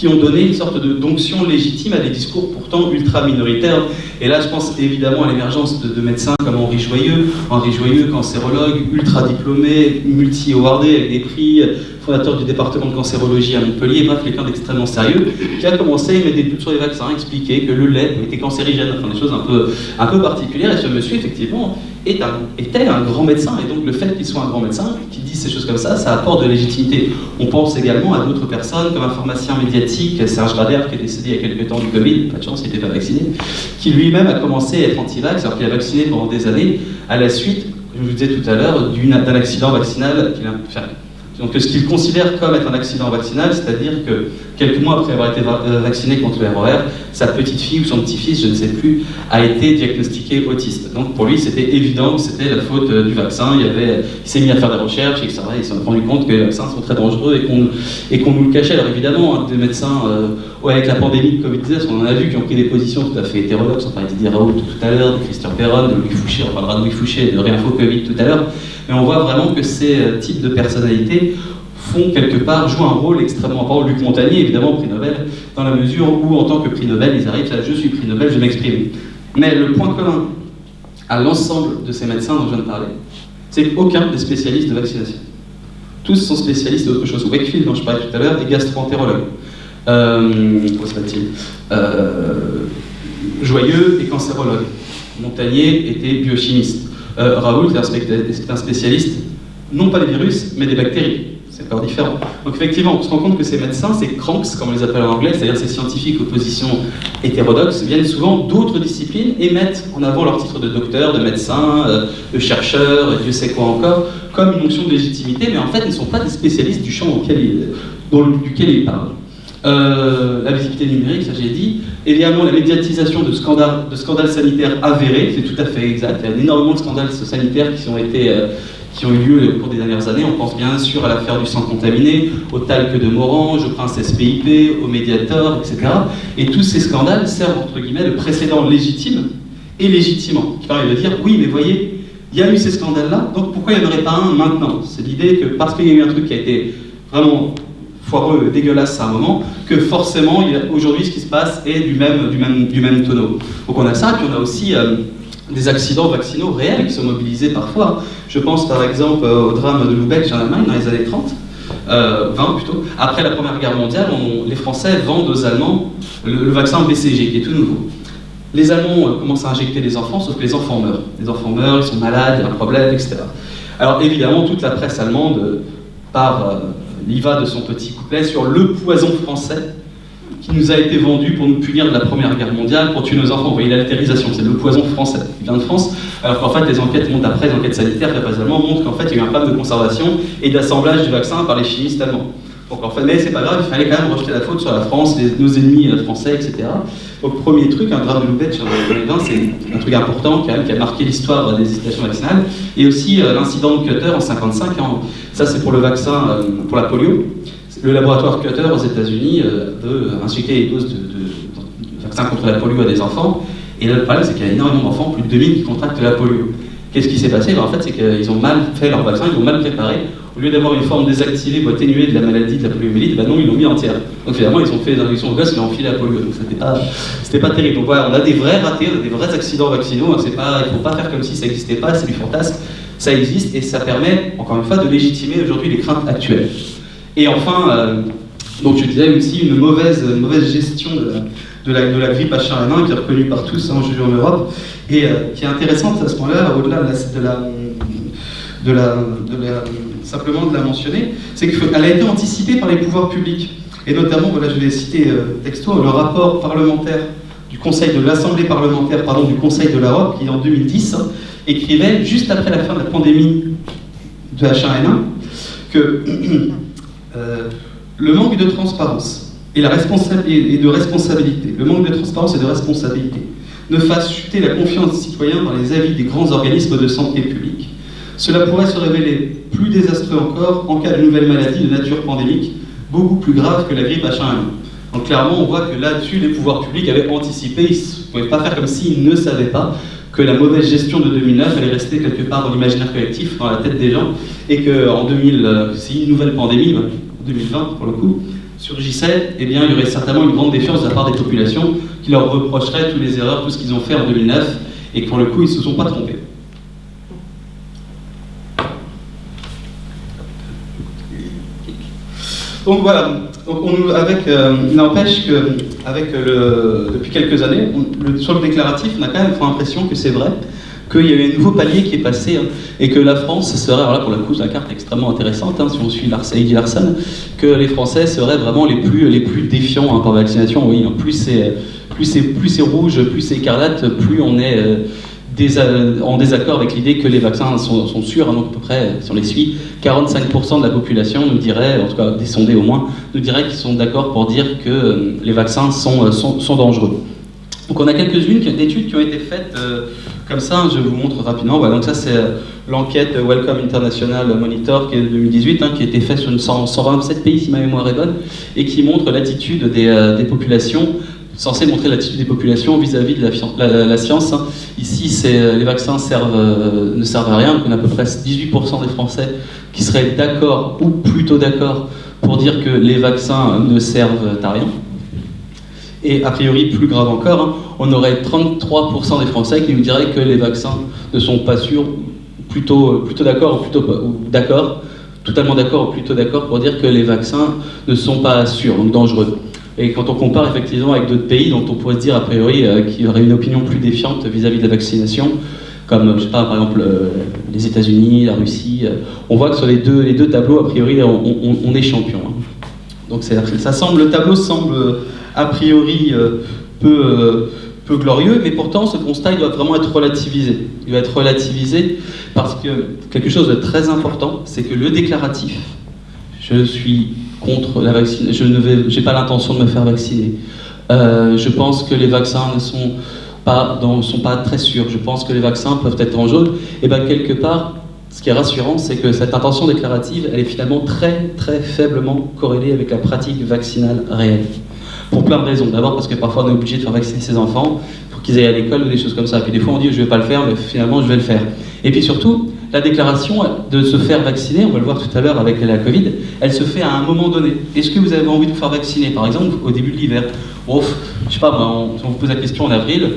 ont donné une sorte de d'onction légitime à des discours pourtant ultra minoritaires. Et là, je pense évidemment à l'émergence de, médecins comme Henri Joyeux, Henri Joyeux, cancérologue, ultra diplômé, multi-awardé avec des prix, fondateur du département de cancérologie à Montpellier, bref, quelqu'un d'extrêmement sérieux, qui a commencé à mettre des doutes sur les vaccins, expliquer que le lait était cancérigène, enfin des choses un peu, un peu particulières. Et ce monsieur, effectivement, est un, était un grand médecin. Et donc le fait qu'il soit un grand médecin, qu'il dise ces choses comme ça, ça apporte de légitimité. On pense également à d'autres personnes, comme un pharmacien médiatique, Serge Rader, qui est décédé il y a quelques temps du Covid, pas de chance, il n'était pas vacciné, qui lui-même a commencé à être anti-vax, alors qu'il a vacciné pendant des années, à la suite, je vous disais tout à l'heure, d'un accident vaccinal qu'il a fait donc ce qu'il considère comme être un accident vaccinal, c'est-à-dire que quelques mois après avoir été euh, vacciné contre le ROR, sa petite fille ou son petit-fils, je ne sais plus, a été diagnostiqué autiste. Donc pour lui, c'était évident que c'était la faute euh, du vaccin. Il, s'est mis à faire des recherches, etc. Il s'est rendu compte que les vaccins sont très dangereux et qu'on nous le cachait. Alors évidemment, hein, des médecins, euh, avec la pandémie de Covid-19, on en a vu qui ont pris des positions tout à fait hétérodoxes. On parlait de Raoult tout à l'heure, de Christian Perron, de Louis Fouché, on parlera de Louis Fouché, de Réinfo Covid tout à l'heure. Mais on voit vraiment que ces types de personnalités font quelque part, jouent un rôle extrêmement important. Luc Montagnier, évidemment, prix Nobel, dans la mesure où, en tant que prix Nobel, ils arrivent à je suis prix Nobel, je m'exprime. Mais le point commun à l'ensemble de ces médecins dont je viens de parler, c'est qu'aucun n'est spécialiste de vaccination. Tous sont spécialistes d'autre chose. Wakefield, dont je parlais tout à l'heure, est gastro-entérologue. Euh, il euh, Joyeux est cancérologue. Montagnier était biochimiste. Euh, Raoult est un spécialiste, non pas des virus, mais des bactéries. C'est encore différent. Donc effectivement, on se rend compte que ces médecins, ces cranks, comme on les appelle en anglais, c'est-à-dire ces scientifiques aux positions hétérodoxes, viennent souvent d'autres disciplines et mettent en avant leur titre de docteur, de médecin, euh, de chercheur, Dieu sait quoi encore, comme une fonction de légitimité, mais en fait, ils ne sont pas des spécialistes du champ auquel ils, duquel ils parlent. la visibilité numérique, ça j'ai dit, également la médiatisation de scandales, de scandales sanitaires avérés, c'est tout à fait exact, il y a énormément de scandales sanitaires qui ont été qui ont eu lieu au cours des dernières années. On pense bien sûr à l'affaire du sang contaminé, au talc de Morange, au prince SPIP, au Mediator, etc. Et tous ces scandales servent, entre guillemets, le précédent légitime et légitimement, qui permet de dire, oui, mais voyez, il y a eu ces scandales-là, donc pourquoi il n'y en aurait pas un maintenant? C'est l'idée que parce qu'il y a eu un truc qui a été vraiment foireux, dégueulasse à un moment, que forcément, aujourd'hui, ce qui se passe est du même tonneau. Donc on a ça, puis on a aussi... Euh, des accidents vaccinaux réels qui sont mobilisés parfois. Je pense par exemple au drame de Lübeck en Allemagne dans les années 30, 20 euh, plutôt. Après la Première Guerre mondiale, les Français vendent aux Allemands le, vaccin BCG qui est tout nouveau. Les Allemands euh, commencent à injecter les enfants, sauf que les enfants meurent. Les enfants meurent, ils sont malades, il y a un problème, etc. Alors évidemment, toute la presse allemande euh, part, il va de son petit couplet sur le poison français qui nous a été vendu pour nous punir de la Première Guerre mondiale, pour tuer nos enfants. Vous voyez l'altérisation, c'est le poison français qui vient de France, alors qu'en fait les enquêtes montent après, les enquêtes sanitaires de la allemand montrent qu'en fait il y a eu un problème de conservation et d'assemblage du vaccin par les chimistes allemands. Donc en fait, mais c'est pas grave, il fallait quand même rejeter la faute sur la France, nos ennemis euh, français, etc. Donc premier truc, un drame de Loubet sur 2020, c'est un truc important quand même, qui a marqué l'histoire des hésitations vaccinales. Et aussi euh, l'incident de Cutter en 55, ça c'est pour le vaccin, euh, pour la polio le laboratoire Cutter aux États-Unis euh, veut injecter les doses de, vaccins contre la polio à des enfants. Et le problème, c'est qu'il y a énormément d'enfants, plus de 2000, qui contractent la polio. Qu'est-ce qui s'est passé? Ben, En fait, c'est qu'ils ont mal fait leur vaccin, ils l'ont mal préparé. Au lieu d'avoir une forme désactivée ou atténuée de la maladie de la poliomyélite, ben non, ils l'ont mis entière. Donc finalement, ils ont fait des injections aux gosses, ils ont enfilé la polio. Donc c'était pas, pas terrible. Donc voilà, on a des vrais ratés, on a des vrais accidents vaccinaux. Hein, il ne faut pas faire comme si ça n'existait pas, c'est du fantasme. Ça existe et ça permet, encore une fois, de légitimer aujourd'hui les craintes actuelles. Et enfin, euh, donc je disais aussi une mauvaise, mauvaise gestion de la, de, la, grippe H1N1 qui est reconnue par tous hein, aujourd'hui en Europe et euh, qui est intéressante à ce point-là, au-delà de la, de la, simplement de la mentionner, c'est qu'elle a été anticipée par les pouvoirs publics. Et notamment, voilà, je vais citer euh, texto, le rapport parlementaire du Conseil de l'Assemblée parlementaire pardon, du Conseil de l'Europe, qui en 2010 écrivait, juste après la fin de la pandémie de H1N1, que le manque de transparence et, de responsabilité, le manque de transparence et de responsabilité ne fasse chuter la confiance des citoyens dans les avis des grands organismes de santé publique. Cela pourrait se révéler plus désastreux encore en cas de nouvelle maladie de nature pandémique, beaucoup plus grave que la grippe H1N1. Donc clairement, on voit que là-dessus, les pouvoirs publics avaient anticipé, ils ne pouvaient pas faire comme s'ils ne savaient pas que la mauvaise gestion de 2009 allait rester quelque part dans l'imaginaire collectif, dans la tête des gens, et qu'en 2000, euh, si une nouvelle pandémie, 2020 bah, pour le coup, surgissait, eh bien, il y aurait certainement une grande défiance de la part des populations qui leur reprocheraient toutes les erreurs, tout ce qu'ils ont fait en 2009, et que pour le coup, ils ne se sont pas trompés. Donc voilà, on, avec, euh, il n'empêche que avec le, depuis quelques années, sur le déclaratif, on a quand même l'impression que c'est vrai, qu'il y a eu un nouveau palier qui est passé, hein, et que la France serait, alors là pour le coup la carte extrêmement intéressante, hein, si on suit Eddie Larson, que les Français seraient vraiment les plus, les plus défiants hein, par vaccination. Oui, plus c'est plus c'est rouge, plus c'est écarlate, plus on est euh, en désaccord avec l'idée que les vaccins sont, sûrs, donc à peu près, si on les suit, 45% de la population nous dirait, en tout cas des sondés au moins, nous dirait qu'ils sont d'accord pour dire que euh, les vaccins sont, euh, sont, dangereux. Donc on a quelques-unes d'études qui ont été faites euh, comme ça, je vous montre rapidement. Voilà, donc ça c'est l'enquête Welcome International Monitor qui est de 2018, hein, qui a été faite sur 127 pays si ma mémoire est bonne, et qui montre l'attitude des, des populations censé montrer l'attitude des populations vis-à-vis de la, science. Hein. Ici, les vaccins ne servent à rien, donc on a à peu près 18% des Français qui seraient d'accord ou plutôt d'accord pour dire que les vaccins ne servent à rien. Et a priori, plus grave encore, hein, on aurait 33% des Français qui nous diraient que les vaccins ne sont pas sûrs, plutôt, plutôt d'accord ou plutôt d'accord, totalement d'accord ou plutôt d'accord pour dire que les vaccins ne sont pas sûrs, donc dangereux. Et quand on compare effectivement avec d'autres pays dont on pourrait se dire a priori euh, qu'il y aurait une opinion plus défiante vis-à-vis de la vaccination, comme je sais pas, par exemple euh, les États-Unis, la Russie, euh, on voit que sur les deux, les deux tableaux, a priori, on, est champion. Hein. Donc ça semble, le tableau semble a priori peu, peu glorieux, mais pourtant ce constat il doit vraiment être relativisé. Il doit être relativisé parce que quelque chose de très important, c'est que le déclaratif, je suis contre la vaccine. Je n'ai pas l'intention de me faire vacciner. Euh, je pense que les vaccins ne sont pas, sont pas très sûrs. Je pense que les vaccins peuvent être dangereux. Et bien quelque part, ce qui est rassurant, c'est que cette intention déclarative, elle est finalement très très faiblement corrélée avec la pratique vaccinale réelle. Pour plein de raisons. D'abord parce que parfois on est obligé de faire vacciner ses enfants pour qu'ils aillent à l'école ou des choses comme ça. Puis des fois on dit je vais pas le faire, mais finalement je vais le faire. Et puis surtout, la déclaration de se faire vacciner, on va le voir tout à l'heure avec la Covid, elle se fait à un moment donné. Est-ce que vous avez envie de vous faire vacciner, par exemple, au début de l'hiver Ouf, je sais pas, on, on vous pose la question en avril,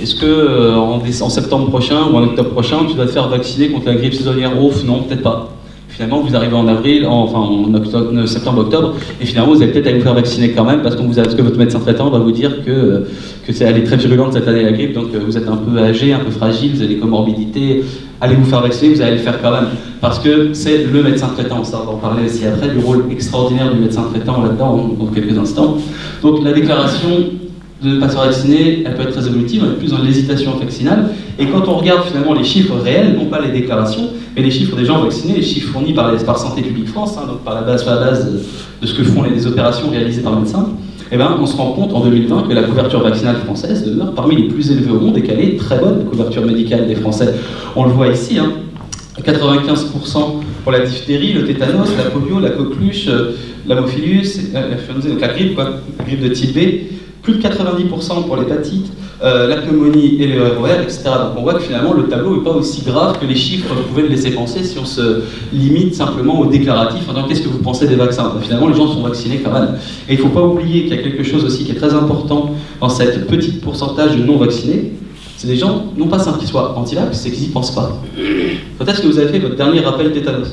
est-ce que euh, en, septembre prochain ou en octobre prochain, tu vas te faire vacciner contre la grippe saisonnière? Ouf, non, peut-être pas. Finalement, vous arrivez en avril, enfin en euh, septembre-octobre, et finalement, vous allez peut-être aller vous faire vacciner quand même, parce, que votre médecin traitant va vous dire que, que c'est, elle est très virulente cette année la grippe, donc euh, vous êtes un peu âgé, un peu fragile, vous avez des comorbidités, allez vous faire vacciner, vous allez le faire quand même, parce que c'est le médecin traitant, ça on va en parler aussi après, du rôle extraordinaire du médecin traitant là-dedans dans quelques instants. Donc la déclaration de ne pas se faire vacciner, elle peut être très évolutive, on est plus dans l'hésitation vaccinale. Et quand on regarde finalement les chiffres réels, non pas les déclarations, mais les chiffres des gens vaccinés, les chiffres fournis par, les, par Santé publique France, hein, donc par la base, de, ce que font les, opérations réalisées par le médecin, eh ben, on se rend compte en 2020 que la couverture vaccinale française demeure parmi les plus élevées au monde et qu'elle est très bonne, la couverture médicale des Français. On le voit ici, hein, 95% pour la diphtérie, le tétanos, la polio, la coqueluche, euh, l'hamophilus, la, la, la grippe, la grippe de type B, plus de 90% pour l'hépatite, euh, la pneumonie et le ROR, etc. Donc on voit que finalement le tableau n'est pas aussi grave que les chiffres pouvaient le laisser penser si on se limite simplement au déclaratif. qu'est-ce que vous pensez des vaccins? Finalement les gens sont vaccinés quand même. Et il ne faut pas oublier qu'il y a quelque chose aussi qui est très important dans cette petite pourcentage de non vaccinés. C'est des gens, non pas simplement qu'ils soient anti-vax, c'est qu'ils n'y pensent pas. Quand est-ce que vous avez fait votre dernier rappel tétanos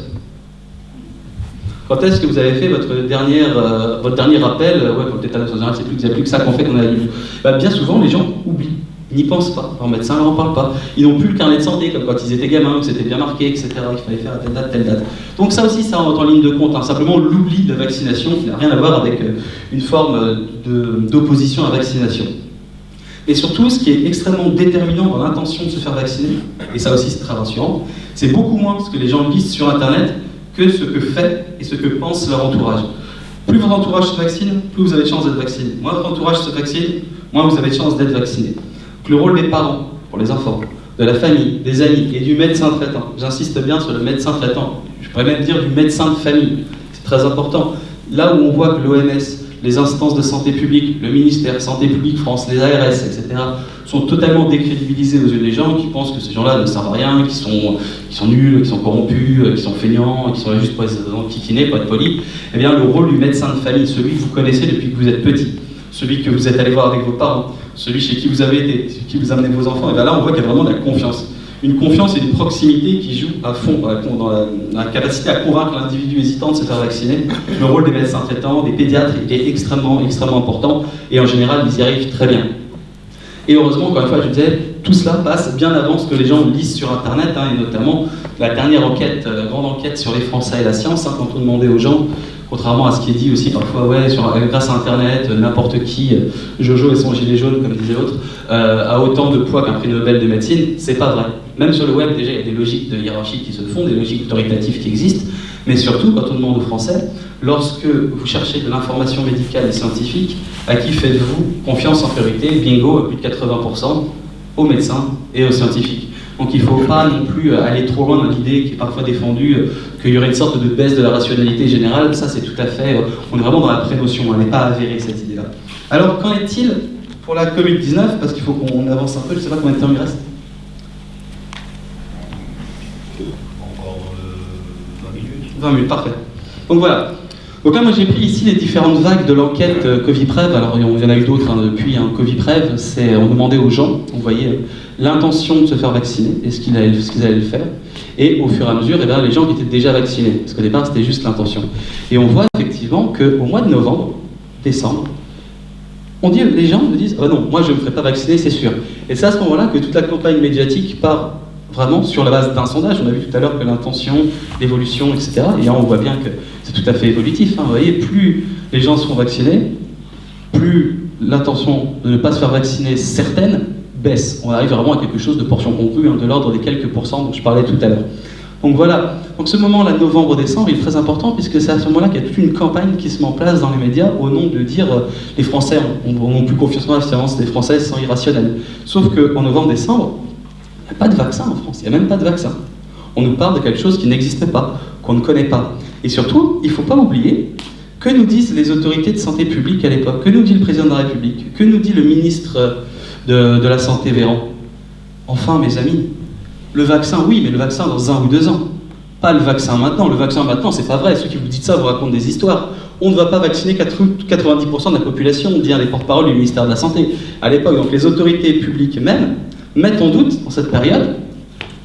quand est-ce que vous avez fait votre, dernière, euh, votre dernier rappel euh, Ouais, en général, c'est plus, plus que ça qu'on fait qu'on a lu. Bah, bien souvent, les gens oublient. N'y pensent pas. Leur médecin leur en parle pas. Ils n'ont plus le carnet de santé, comme quand ils étaient gamins, où c'était bien marqué, etc. Il fallait faire à telle date, telle date. Donc ça aussi, ça rentre en ligne de compte. Hein. Simplement l'oubli de la vaccination, qui n'a rien à voir avec euh, une forme d'opposition à la vaccination. Et surtout, ce qui est extrêmement déterminant dans l'intention de se faire vacciner, et ça aussi c'est très rassurant, c'est beaucoup moins ce que les gens lisent sur Internet que ce que fait et ce que pense leur entourage. Plus votre entourage se vaccine, plus vous avez de chances d'être vacciné. Moins votre entourage se vaccine, moins vous avez de chances d'être vacciné. le rôle des parents, pour les enfants, de la famille, des amis et du médecin traitant, j'insiste bien sur le médecin traitant, je pourrais même dire du médecin de famille, c'est très important. Là où on voit que l'OMS les instances de santé publique, le ministère Santé publique France, les ARS, etc., sont totalement décrédibilisés aux yeux des gens qui pensent que ces gens-là ne servent à rien, qui sont, qui sont nuls, qui sont corrompus, qui sont feignants, qui sont là juste pour être enquiquinés, pour être polis, eh bien le rôle du médecin de famille, celui que vous connaissez depuis que vous êtes petit, celui que vous êtes allé voir avec vos parents, celui chez qui vous avez été, chez qui vous amenez vos enfants, et eh bien là on voit qu'il y a vraiment de la confiance une confiance et une proximité qui jouent à fond dans la, capacité à convaincre l'individu hésitant de se faire vacciner. Le rôle des médecins traitants, des pédiatres est extrêmement, extrêmement important et en général, ils y arrivent très bien. Et heureusement, encore une fois, je disais, tout cela passe bien avant ce que les gens lisent sur Internet, hein, et notamment la dernière enquête, la euh, grande enquête sur les Français et la science, hein, quand on demandait aux gens Contrairement à ce qui est dit aussi parfois, ouais, sur, grâce à Internet, n'importe qui, euh, Jojo et son gilet jaune, comme disait l'autre, euh, a autant de poids qu'un prix Nobel de médecine, c'est pas vrai. Même sur le web, déjà, il y a des logiques de hiérarchie qui se font, des logiques autoritatives qui existent, mais surtout, quand on demande aux Français, lorsque vous cherchez de l'information médicale et scientifique, à qui faites-vous confiance en priorité? Bingo, à plus de 80%, aux médecins et aux scientifiques. Donc il ne faut pas non plus aller trop loin dans l'idée qui est parfois défendue qu'il y aurait une sorte de baisse de la rationalité générale. Ça, c'est tout à fait. Euh, on est vraiment dans la prénotion, elle n'est pas avérée cette idée-là. Alors, qu'en est-il pour la Covid-19 Parce qu'il faut qu'on avance un peu, je ne sais pas combien de temps il reste. Encore 20 minutes. 20 minutes, parfait. Donc voilà, donc là, moi j'ai pris ici les différentes vagues de l'enquête euh, Covid-Prev. Alors il y en a eu d'autres hein, depuis. Hein. Covid-Prev, c'est on demandait aux gens, vous voyez, l'intention de se faire vacciner et ce qu'ils allaient, le faire. Et au fur et à mesure, eh bien, les gens qui étaient déjà vaccinés, parce qu'au départ c'était juste l'intention. Et on voit effectivement qu'au mois de novembre, décembre, on dit, les gens me disent, oh non, moi je ne me ferai pas vacciner, c'est sûr. Et c'est à ce moment-là que toute la campagne médiatique part vraiment sur la base d'un sondage. On a vu tout à l'heure que l'intention, l'évolution, etc. Et on voit bien que c'est tout à fait évolutif. Hein. Vous voyez, plus les gens seront vaccinés, plus l'intention de ne pas se faire vacciner certaine baisse. On arrive vraiment à quelque chose de portion conclue, hein, de l'ordre des quelques pourcents dont je parlais tout à l'heure. Donc voilà, donc ce moment-là, novembre-décembre, il est très important puisque c'est à ce moment-là qu'il y a toute une campagne qui se met en place dans les médias au nom de dire euh, les Français n'ont plus confiance en moi, c'est des Français sont irrationnels. Sauf qu'en novembre-décembre, il n'y a pas de vaccin en France, il n'y a même pas de vaccin. On nous parle de quelque chose qui n'existait pas, qu'on ne connaît pas. Et surtout, il ne faut pas oublier que nous disent les autorités de santé publique à l'époque, que nous dit le président de la République, que nous dit le ministre de, la Santé Véran. Enfin, mes amis, le vaccin, oui, mais le vaccin dans un ou deux ans. Pas le vaccin maintenant. Le vaccin maintenant, c'est pas vrai. Ceux qui vous disent ça vous racontent des histoires. On ne va pas vacciner 90% de la population, on dit les porte-parole du ministère de la Santé. À l'époque, donc les autorités publiques même mettent en doute, dans cette période,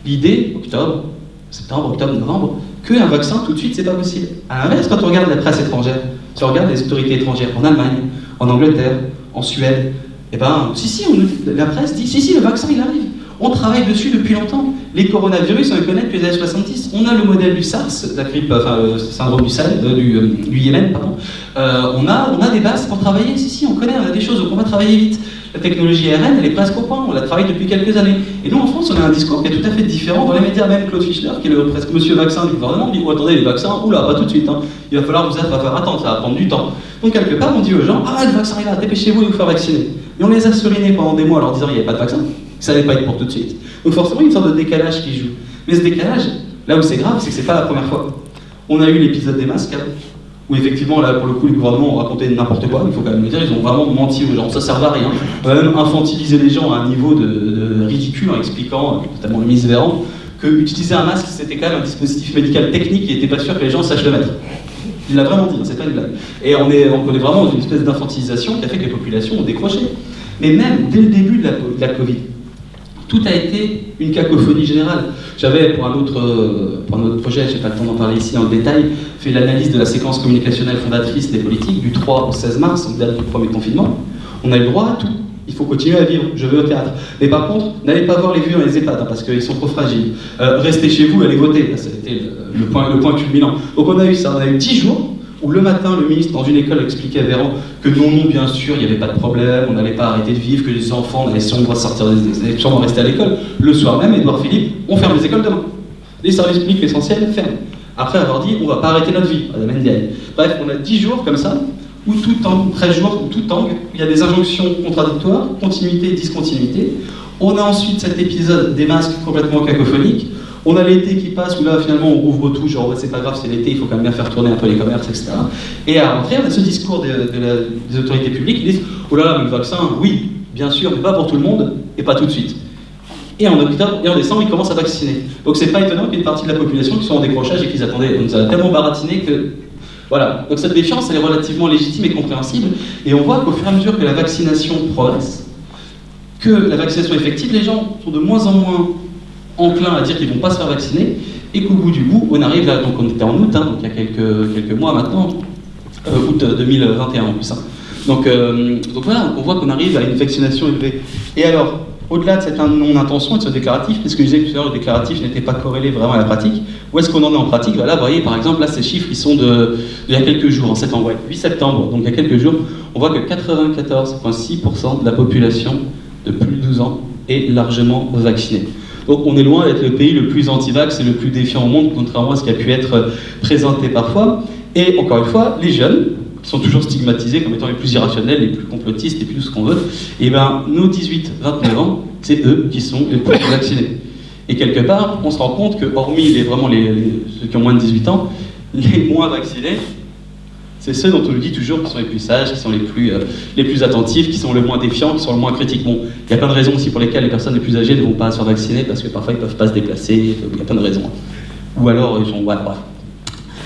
l'idée, octobre, septembre, octobre, novembre, qu'un vaccin tout de suite, c'est pas possible. À l'inverse, quand on regarde la presse étrangère, si on regarde les autorités étrangères en Allemagne, en Angleterre, en Suède, eh ben, si, si, la presse dit, si, si, le vaccin, il arrive. On travaille dessus depuis longtemps. Les coronavirus, on les connaît depuis les années 70. On a le modèle du SARS, la grippe, enfin, le syndrome du, Sahel, euh, euh, du, Yémen, pardon. Euh, on, a, on a des bases pour travailler. Si, si, on connaît, on a des choses, donc on va travailler vite. La technologie ARN, elle est presque au point, on la travaille depuis quelques années. Et nous, en France, on a un discours qui est tout à fait différent. Dans les médias, même Claude Fischler, qui est le presque monsieur vaccin du gouvernement, dit oh, attendez, les vaccins, oula, pas tout de suite, hein. il va falloir vous va faire attendre, ça va prendre du temps. Donc, quelque part, on dit aux gens ah, le vaccin est là, dépêchez-vous de vous faire vacciner. Et on les a serinés pendant des mois en leur disant il n'y a pas de vaccin, ça n'allait pas être pour tout de suite. Donc, forcément, il y a une sorte de décalage qui joue. Mais ce décalage, là où c'est grave, c'est que c'est pas la première fois. On a eu l'épisode des masques, hein où effectivement, là, pour le coup, les gouvernements ont raconté n'importe quoi, il faut quand même le dire, ils ont vraiment menti aux gens, ça sert à rien. On même infantiliser les gens à un niveau de, ridicule en expliquant, notamment le ministre Véran, que utiliser un masque, c'était quand même un dispositif médical technique et n'était pas sûr que les gens sachent le mettre. Il l'a vraiment dit, c'est pas une blague. Et on est, on est vraiment dans une espèce d'infantilisation qui a fait que les populations ont décroché. Mais même dès le début de la Covid, tout a été une cacophonie générale. J'avais, pour, un autre, euh, pour projet, je n'ai pas le temps d'en parler ici le détail, fait l'analyse de la séquence communicationnelle fondatrice des politiques du 3 au 16 mars, donc date du premier confinement. On a le droit à tout. Il faut continuer à vivre. Je veux au théâtre. Mais par contre, n'allez pas voir les vieux dans les EHPAD, hein, parce qu'ils sont trop fragiles. Euh, restez chez vous, allez voter. Ça a été le, point, le point culminant. Donc on a eu ça. On a eu 10 jours où le matin, le ministre, dans une école, expliquait à Véran que non, non, bien sûr, il n'y avait pas de problème, on n'allait pas arrêter de vivre, que les enfants, on allait sûrement sortir des sûrement rester à l'école. Le soir même, Édouard Philippe, on ferme les écoles demain. Les services publics essentiels ferment. Après avoir dit, on va pas arrêter notre vie, Madame Ndiaye. Bref, on a 10 jours comme ça, où tout tangue, 13 jours, où tout tangue, il y a des injonctions contradictoires, continuité, discontinuité. On a ensuite cet épisode des masques complètement cacophoniques, on a l'été qui passe où là finalement on ouvre tout, genre c'est pas grave, c'est l'été, il faut quand même bien faire tourner un peu les commerces, etc. Et à rentrer, on a ce discours des autorités publiques qui disent Oh là là, mais le vaccin, oui, bien sûr, mais pas pour tout le monde et pas tout de suite. Et en octobre et en décembre, ils commencent à vacciner. Donc c'est pas étonnant qu'il y ait une partie de la population qui soit en décrochage et qu'ils attendaient. On nous a tellement baratiné que. Voilà. Donc cette défiance, elle est relativement légitime et compréhensible. Et on voit qu'au fur et à mesure que la vaccination progresse, que la vaccination est effective, les gens sont de moins en moins enclins à dire qu'ils ne vont pas se faire vacciner, et qu'au bout du bout, on arrive là, donc on était en août, hein, donc il y a quelques, mois maintenant, euh, août 2021 en plus. Hein. Donc, euh, donc voilà, on voit qu'on arrive à une vaccination élevée. Et alors, au-delà de cette non-intention et de ce déclaratif, puisque je disais tout à l'heure, le déclaratif n'était pas corrélé vraiment à la pratique, où est-ce qu'on en est en pratique? Là, vous voyez, par exemple, là, ces chiffres, ils sont de, il y a quelques jours, en septembre, 8 septembre, donc il y a quelques jours, on voit que 94,6% de la population de plus de 12 ans est largement vaccinée. Donc on est loin d'être le pays le plus anti-vax et le plus défiant au monde, contrairement à ce qui a pu être présenté parfois. Et encore une fois, les jeunes, qui sont toujours stigmatisés comme étant les plus irrationnels, les plus complotistes et plus tout ce qu'on veut, et eh bien nos 18-29 ans, c'est eux qui sont les plus vaccinés. Et quelque part, on se rend compte que, hormis les, vraiment les, ceux qui ont moins de 18 ans, les moins vaccinés, c'est ceux dont on nous dit toujours qui sont les plus sages, qui sont les plus, euh, les plus attentifs, qui sont le moins défiants, qui sont le moins critiques. Bon, il y a plein de raisons aussi pour lesquelles les personnes les plus âgées ne vont pas se faire vacciner, parce que parfois ils ne peuvent pas se déplacer, il y a plein de raisons. Ou alors ils sont... bref.